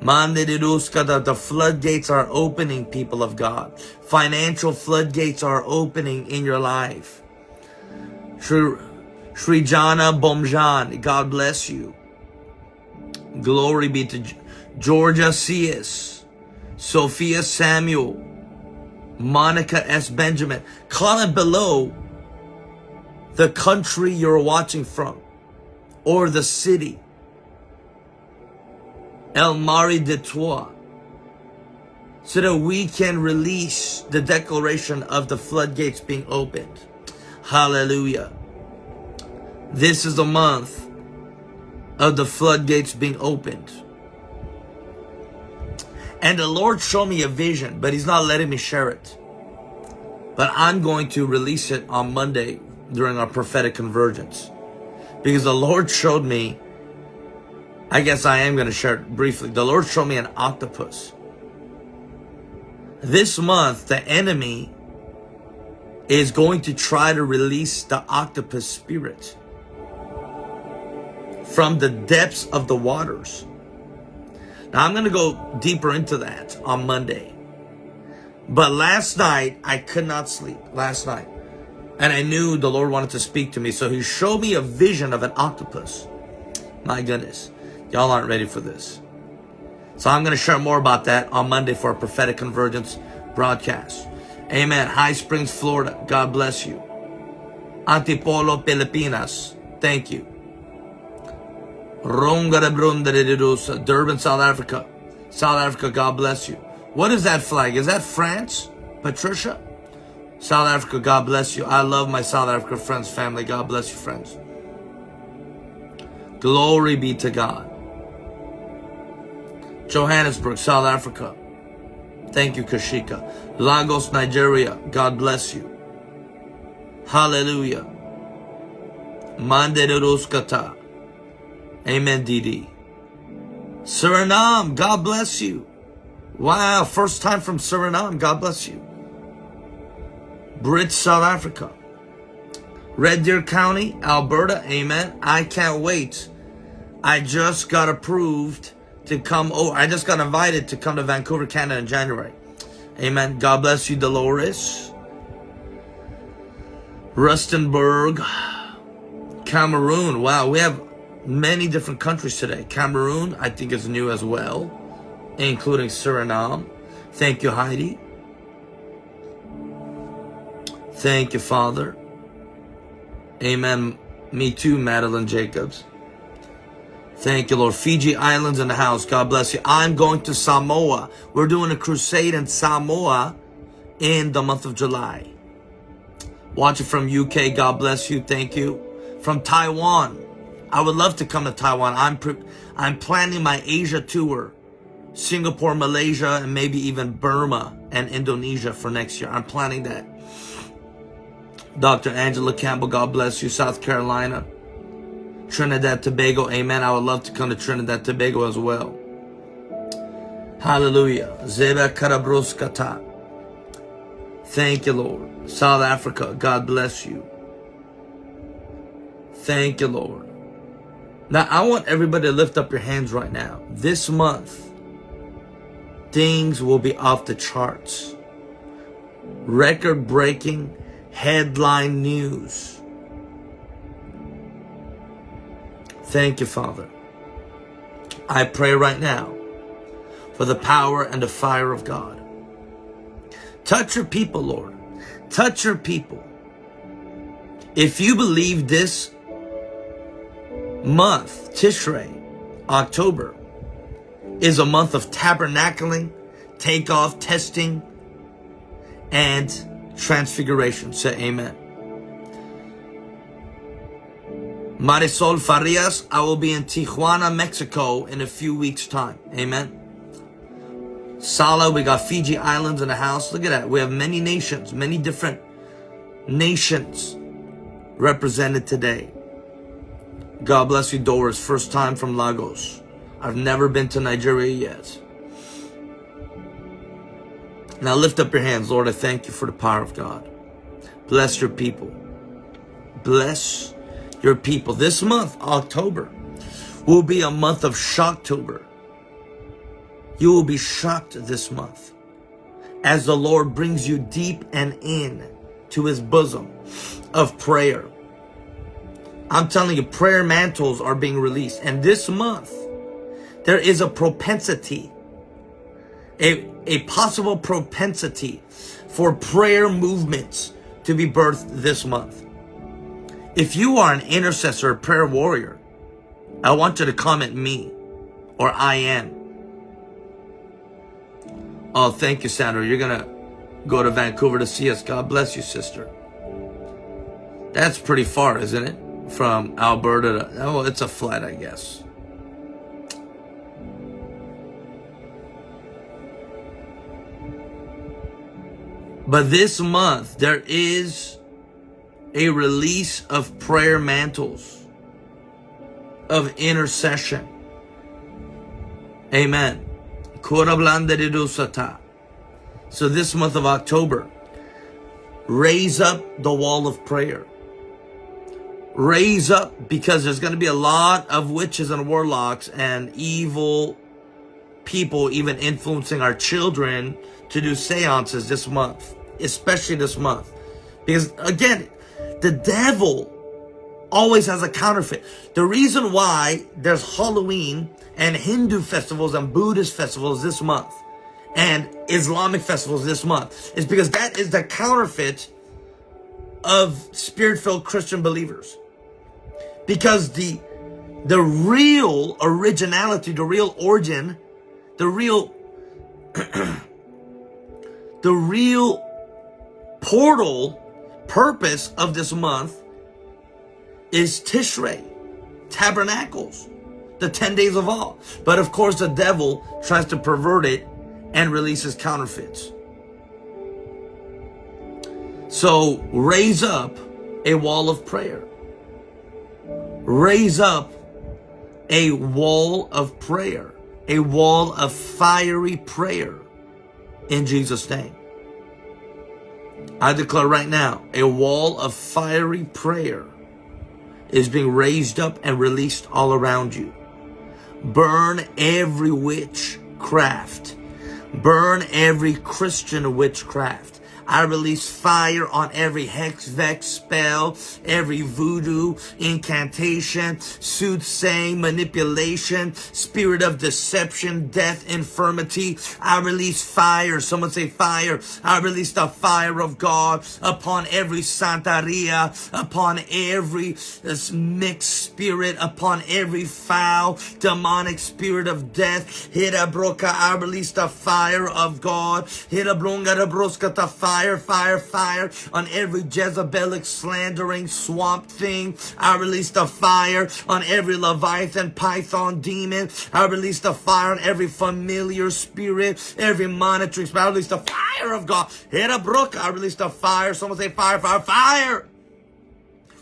Mandiruskada, the floodgates are opening, people of God. Financial floodgates are opening in your life. True. Srijana Bomjan, God bless you. Glory be to Georgia C.S., Sophia Samuel, Monica S. Benjamin. Comment below the country you're watching from or the city. El Mari de Troyes. So that we can release the declaration of the floodgates being opened. Hallelujah. This is the month of the floodgates being opened. And the Lord showed me a vision, but He's not letting me share it. But I'm going to release it on Monday during our prophetic convergence. Because the Lord showed me, I guess I am going to share it briefly. The Lord showed me an octopus. This month, the enemy is going to try to release the octopus spirit from the depths of the waters. Now I'm going to go deeper into that on Monday. But last night, I could not sleep last night. And I knew the Lord wanted to speak to me. So he showed me a vision of an octopus. My goodness. Y'all aren't ready for this. So I'm going to share more about that on Monday for a prophetic convergence broadcast. Amen. High Springs, Florida. God bless you. Antipolo, Filipinas. Thank you. Durban, South Africa. South Africa, God bless you. What is that flag? Is that France? Patricia? South Africa, God bless you. I love my South Africa friends, family. God bless you, friends. Glory be to God. Johannesburg, South Africa. Thank you, Kashika. Lagos, Nigeria. God bless you. Hallelujah. Manderuskata. Amen, DD. Suriname, God bless you. Wow, first time from Suriname, God bless you. Bridge, South Africa. Red Deer County, Alberta, amen. I can't wait. I just got approved to come over. I just got invited to come to Vancouver, Canada in January. Amen. God bless you, Dolores. Rustenburg, Cameroon. Wow, we have many different countries today. Cameroon, I think is new as well, including Suriname. Thank you, Heidi. Thank you, Father. Amen. Me too, Madeline Jacobs. Thank you, Lord. Fiji Islands in the house. God bless you. I'm going to Samoa. We're doing a crusade in Samoa in the month of July. Watch it from UK, God bless you. Thank you. From Taiwan, I would love to come to Taiwan. I'm I'm planning my Asia tour. Singapore, Malaysia, and maybe even Burma and Indonesia for next year. I'm planning that. Dr. Angela Campbell, God bless you. South Carolina. Trinidad, Tobago, amen. I would love to come to Trinidad, Tobago as well. Hallelujah. Zeba Karabroskata. Thank you, Lord. South Africa, God bless you. Thank you, Lord. Now, I want everybody to lift up your hands right now. This month, things will be off the charts. Record breaking headline news. Thank you, Father. I pray right now for the power and the fire of God. Touch your people, Lord. Touch your people. If you believe this month, Tishrei, October, is a month of tabernacling, takeoff, testing, and transfiguration. Say amen. Marisol Farias, I will be in Tijuana, Mexico in a few weeks' time. Amen. Sala, we got Fiji Islands in the house. Look at that. We have many nations, many different nations represented today. God bless you, Doris. First time from Lagos. I've never been to Nigeria yet. Now lift up your hands. Lord, I thank you for the power of God. Bless your people. Bless your people. This month, October, will be a month of Shocktober. You will be shocked this month as the Lord brings you deep and in to his bosom of prayer. I'm telling you, prayer mantles are being released. And this month, there is a propensity, a, a possible propensity for prayer movements to be birthed this month. If you are an intercessor, prayer warrior, I want you to comment me or I am. Oh, thank you, Sandra. You're going to go to Vancouver to see us. God bless you, sister. That's pretty far, isn't it? From Alberta to, oh, it's a flight, I guess. But this month, there is a release of prayer mantles, of intercession. Amen. So this month of October, raise up the wall of prayer. Raise up because there's going to be a lot of witches and warlocks and evil people even influencing our children to do seances this month, especially this month. Because again, the devil always has a counterfeit. The reason why there's Halloween and Hindu festivals and Buddhist festivals this month and Islamic festivals this month is because that is the counterfeit of spirit-filled Christian believers. Because the the real originality, the real origin, the real the real portal purpose of this month is Tishrei, tabernacles, the 10 days of awe. But of course, the devil tries to pervert it and releases counterfeits. So raise up a wall of prayer. Raise up a wall of prayer, a wall of fiery prayer in Jesus' name. I declare right now, a wall of fiery prayer is being raised up and released all around you. Burn every witchcraft. Burn every Christian witchcraft. I release fire on every hex, vex, spell, every voodoo, incantation, soothsaying, manipulation, spirit of deception, death, infirmity. I release fire. Someone say fire. I release the fire of God upon every Santeria, upon every uh, mixed spirit, upon every foul, demonic spirit of death. Hit a broca. I release the fire of God. Hit a bronga, the broska, the fire fire, fire, fire on every Jezebelic slandering swamp thing. I release the fire on every Leviathan, Python, demon. I release the fire on every familiar spirit, every monitoring spirit. I release the fire of God. Hit a brook. I release the fire. Someone say fire, fire, fire.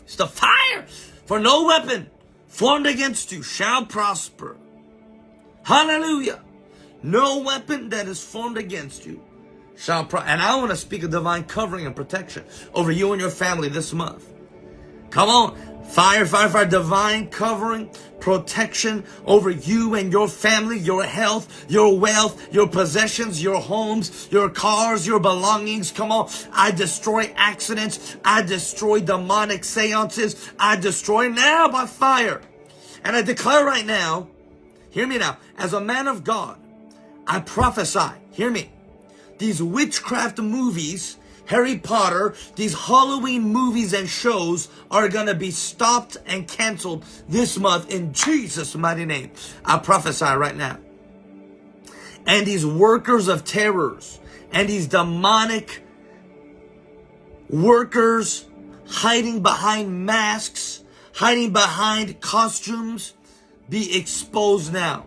It's the fire. For no weapon formed against you shall prosper. Hallelujah. No weapon that is formed against you shall prosper. And I want to speak a divine covering and protection over you and your family this month. Come on. Fire, fire, fire, divine covering, protection over you and your family, your health, your wealth, your possessions, your homes, your cars, your belongings. Come on. I destroy accidents. I destroy demonic seances. I destroy now by fire. And I declare right now, hear me now, as a man of God, I prophesy, hear me, these witchcraft movies Harry Potter, these Halloween movies and shows are going to be stopped and canceled this month in Jesus' mighty name. I prophesy right now. And these workers of terrors and these demonic workers hiding behind masks, hiding behind costumes, be exposed now.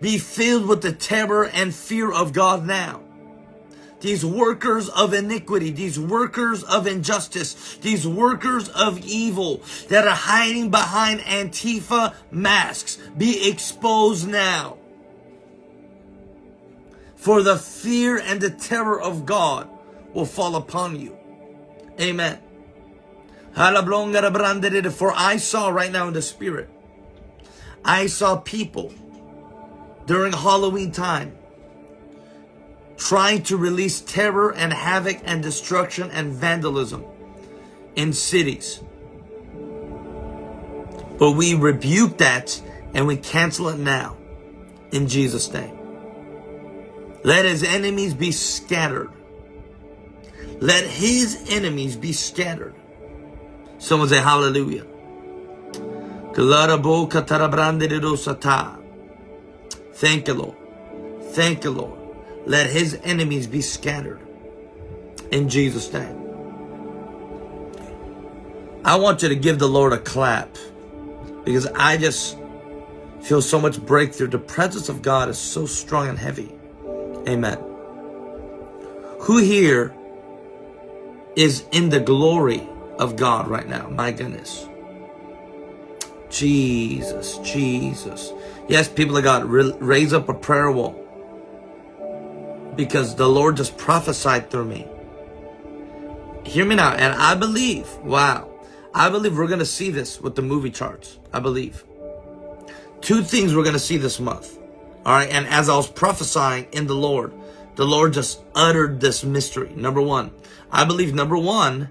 Be filled with the terror and fear of God now these workers of iniquity, these workers of injustice, these workers of evil that are hiding behind Antifa masks be exposed now. For the fear and the terror of God will fall upon you. Amen. For I saw right now in the spirit, I saw people during Halloween time trying to release terror and havoc and destruction and vandalism in cities. But we rebuke that and we cancel it now in Jesus' name. Let his enemies be scattered. Let his enemies be scattered. Someone say hallelujah. Thank you, Lord. Thank you, Lord. Let his enemies be scattered. In Jesus' name. I want you to give the Lord a clap because I just feel so much breakthrough. The presence of God is so strong and heavy. Amen. Who here is in the glory of God right now? My goodness. Jesus, Jesus. Yes, people of God, raise up a prayer wall because the Lord just prophesied through me. Hear me now. And I believe, wow, I believe we're going to see this with the movie charts. I believe. Two things we're going to see this month. All right. And as I was prophesying in the Lord, the Lord just uttered this mystery. Number one, I believe number one,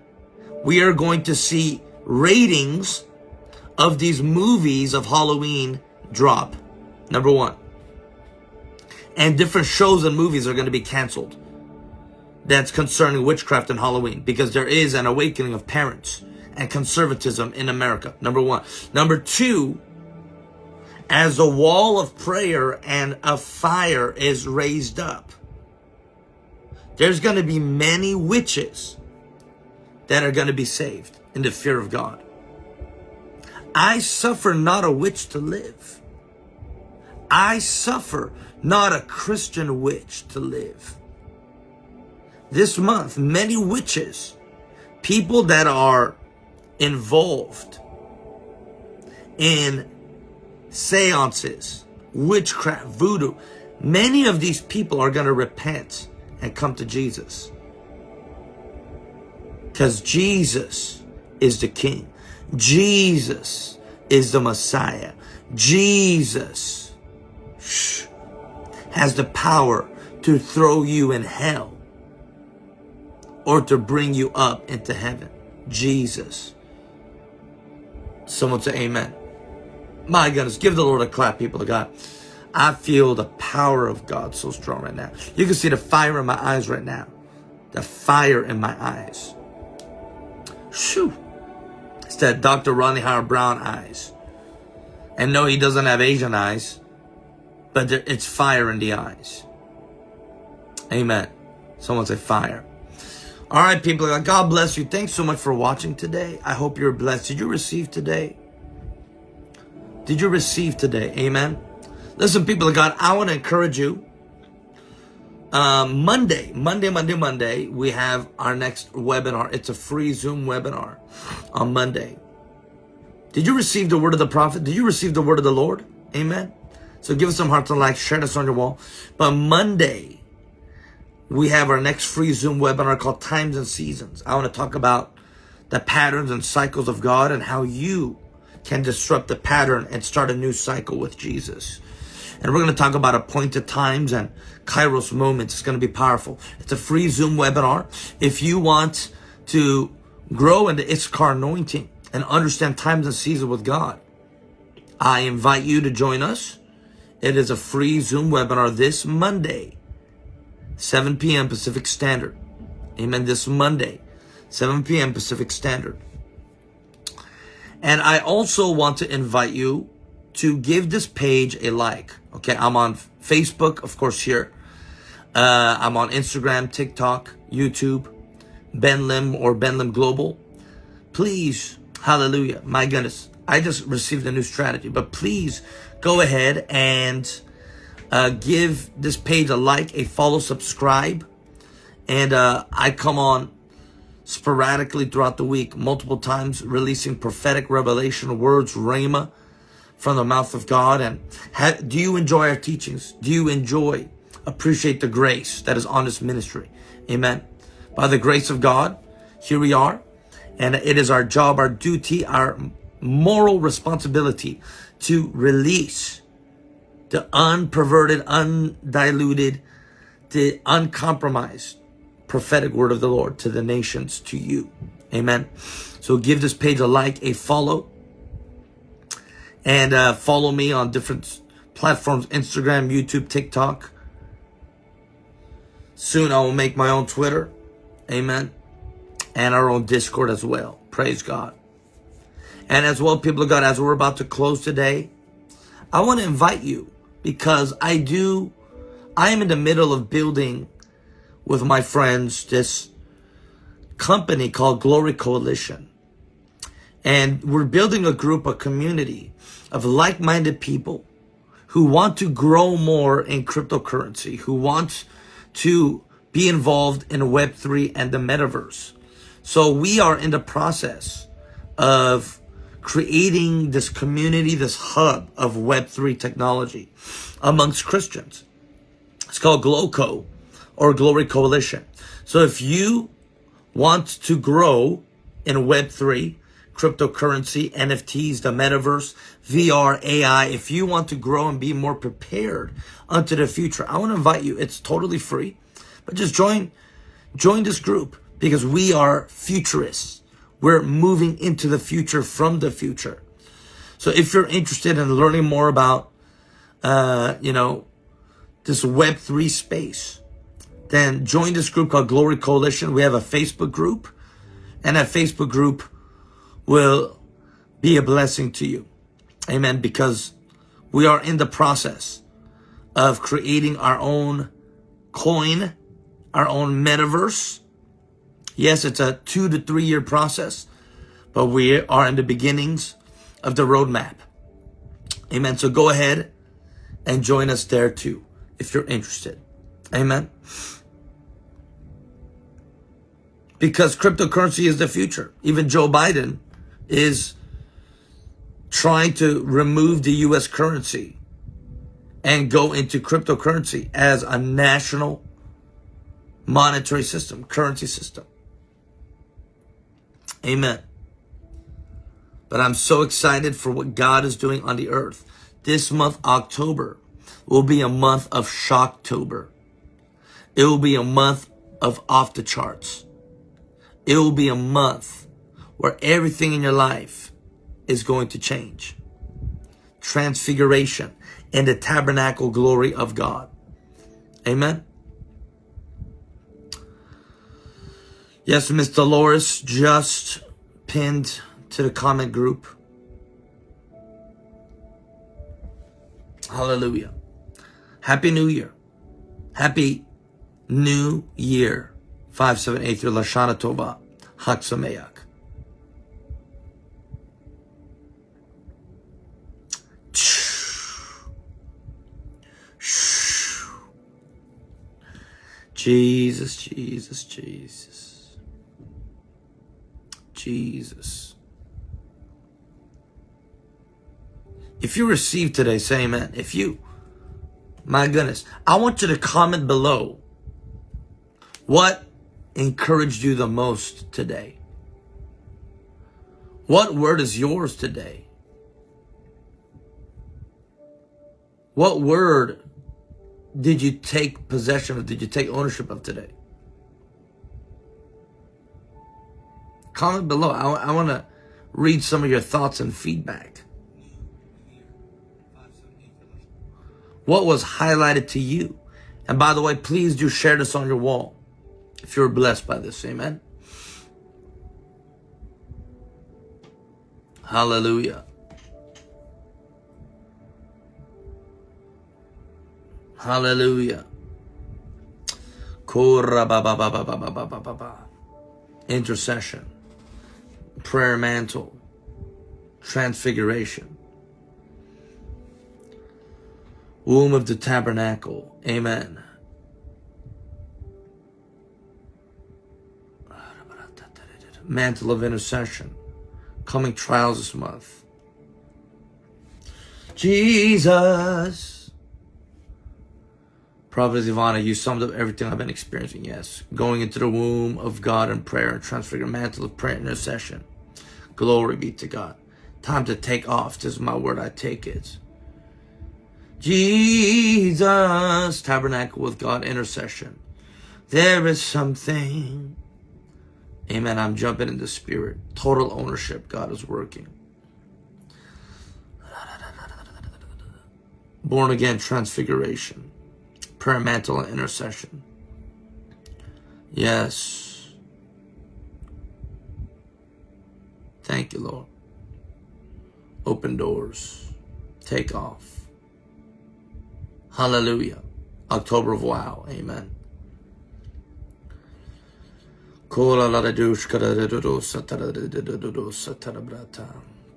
we are going to see ratings of these movies of Halloween drop. Number one and different shows and movies are going to be canceled that's concerning witchcraft and Halloween because there is an awakening of parents and conservatism in America. Number one. Number two, as a wall of prayer and a fire is raised up, there's going to be many witches that are going to be saved in the fear of God. I suffer not a witch to live. I suffer not a Christian witch to live. This month, many witches, people that are involved in seances, witchcraft, voodoo, many of these people are going to repent and come to Jesus. Because Jesus is the King. Jesus is the Messiah. Jesus has the power to throw you in hell or to bring you up into heaven. Jesus. Someone say amen. My goodness, give the Lord a clap, people of God. I feel the power of God so strong right now. You can see the fire in my eyes right now. The fire in my eyes. Shoo. It's that Dr. Ronnie Howard Brown eyes. And no, he doesn't have Asian eyes but it's fire in the eyes. Amen. Someone say fire. All right, people. God bless you. Thanks so much for watching today. I hope you're blessed. Did you receive today? Did you receive today? Amen. Listen, people of God, I want to encourage you. Um, Monday, Monday, Monday, Monday, we have our next webinar. It's a free Zoom webinar on Monday. Did you receive the word of the prophet? Did you receive the word of the Lord? Amen. So give us some hearts and likes, share this on your wall. But Monday, we have our next free Zoom webinar called Times and Seasons. I want to talk about the patterns and cycles of God and how you can disrupt the pattern and start a new cycle with Jesus. And we're going to talk about appointed times and Kairos moments. It's going to be powerful. It's a free Zoom webinar. If you want to grow in the Issachar anointing and understand times and seasons with God, I invite you to join us. It is a free Zoom webinar this Monday, 7 p.m. Pacific Standard. Amen. This Monday, 7 p.m. Pacific Standard. And I also want to invite you to give this page a like. Okay, I'm on Facebook, of course, here. Uh, I'm on Instagram, TikTok, YouTube, Ben Lim or Ben Lim Global. Please, hallelujah, my goodness, I just received a new strategy, but please go ahead and uh, give this page a like, a follow, subscribe. And uh, I come on sporadically throughout the week, multiple times, releasing prophetic revelation words, rhema, from the mouth of God? And do you enjoy our teachings? Do you enjoy, appreciate the grace that is on this ministry? Amen. By the grace of God, here we are. And it is our job, our duty, our moral responsibility to release the unperverted, undiluted, the uncompromised prophetic word of the Lord to the nations, to you. Amen. So give this page a like, a follow, and uh, follow me on different platforms, Instagram, YouTube, TikTok. Soon I will make my own Twitter. Amen. And our own Discord as well. Praise God. And as well, people of God, as we're about to close today, I want to invite you because I do, I am in the middle of building with my friends this company called Glory Coalition. And we're building a group, a community of like-minded people who want to grow more in cryptocurrency, who want to be involved in Web3 and the metaverse. So we are in the process of creating this community, this hub of Web3 technology amongst Christians. It's called GLOCO or Glory Coalition. So if you want to grow in Web3, cryptocurrency, NFTs, the metaverse, VR, AI. If you want to grow and be more prepared unto the future, I want to invite you. It's totally free, but just join, join this group because we are futurists. We're moving into the future from the future. So if you're interested in learning more about, uh, you know, this Web3 space, then join this group called Glory Coalition. We have a Facebook group and that Facebook group will be a blessing to you. Amen. Because we are in the process of creating our own coin, our own metaverse. Yes, it's a two to three year process, but we are in the beginnings of the roadmap. Amen. So go ahead and join us there too, if you're interested. Amen. Because cryptocurrency is the future. Even Joe Biden is trying to remove the US currency and go into cryptocurrency as a national monetary system, currency system. Amen. But I'm so excited for what God is doing on the earth. This month, October, will be a month of Shocktober. It will be a month of off the charts. It will be a month where everything in your life is going to change. Transfiguration and the tabernacle glory of God. Amen. Yes, Miss Dolores just pinned to the comment group. Hallelujah. Happy New Year. Happy New Year. 5783 Lashana Tova. Chag Sameach. Jesus, Jesus, Jesus. Jesus. If you receive today, say amen. If you, my goodness, I want you to comment below what encouraged you the most today. What word is yours today? What word did you take possession of? Did you take ownership of today? Comment below. I, I want to read some of your thoughts and feedback. What was highlighted to you? And by the way, please do share this on your wall if you're blessed by this. Amen. Hallelujah. Hallelujah. Intercession. Prayer mantle. Transfiguration. Womb of the tabernacle. Amen. Mantle of intercession. Coming trials this month. Jesus. Prophet Ivana, you summed up everything I've been experiencing. Yes. Going into the womb of God in prayer and transfigure mantle of prayer intercession. Glory be to God. Time to take off. This is my word. I take it. Jesus, tabernacle with God, intercession. There is something. Amen. I'm jumping in the spirit. Total ownership. God is working. Born again transfiguration prayer and intercession. Yes. Thank you, Lord. Open doors. Take off. Hallelujah. October of wow. Amen.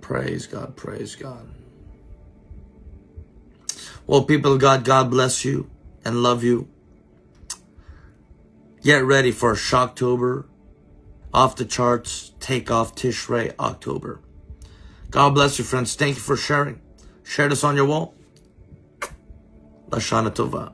Praise God, praise God. Well, people of God, God bless you and love you. Get ready for Shocktober, off the charts, take off Tishrei October. God bless you, friends. Thank you for sharing. Share this on your wall. Lashana Tova.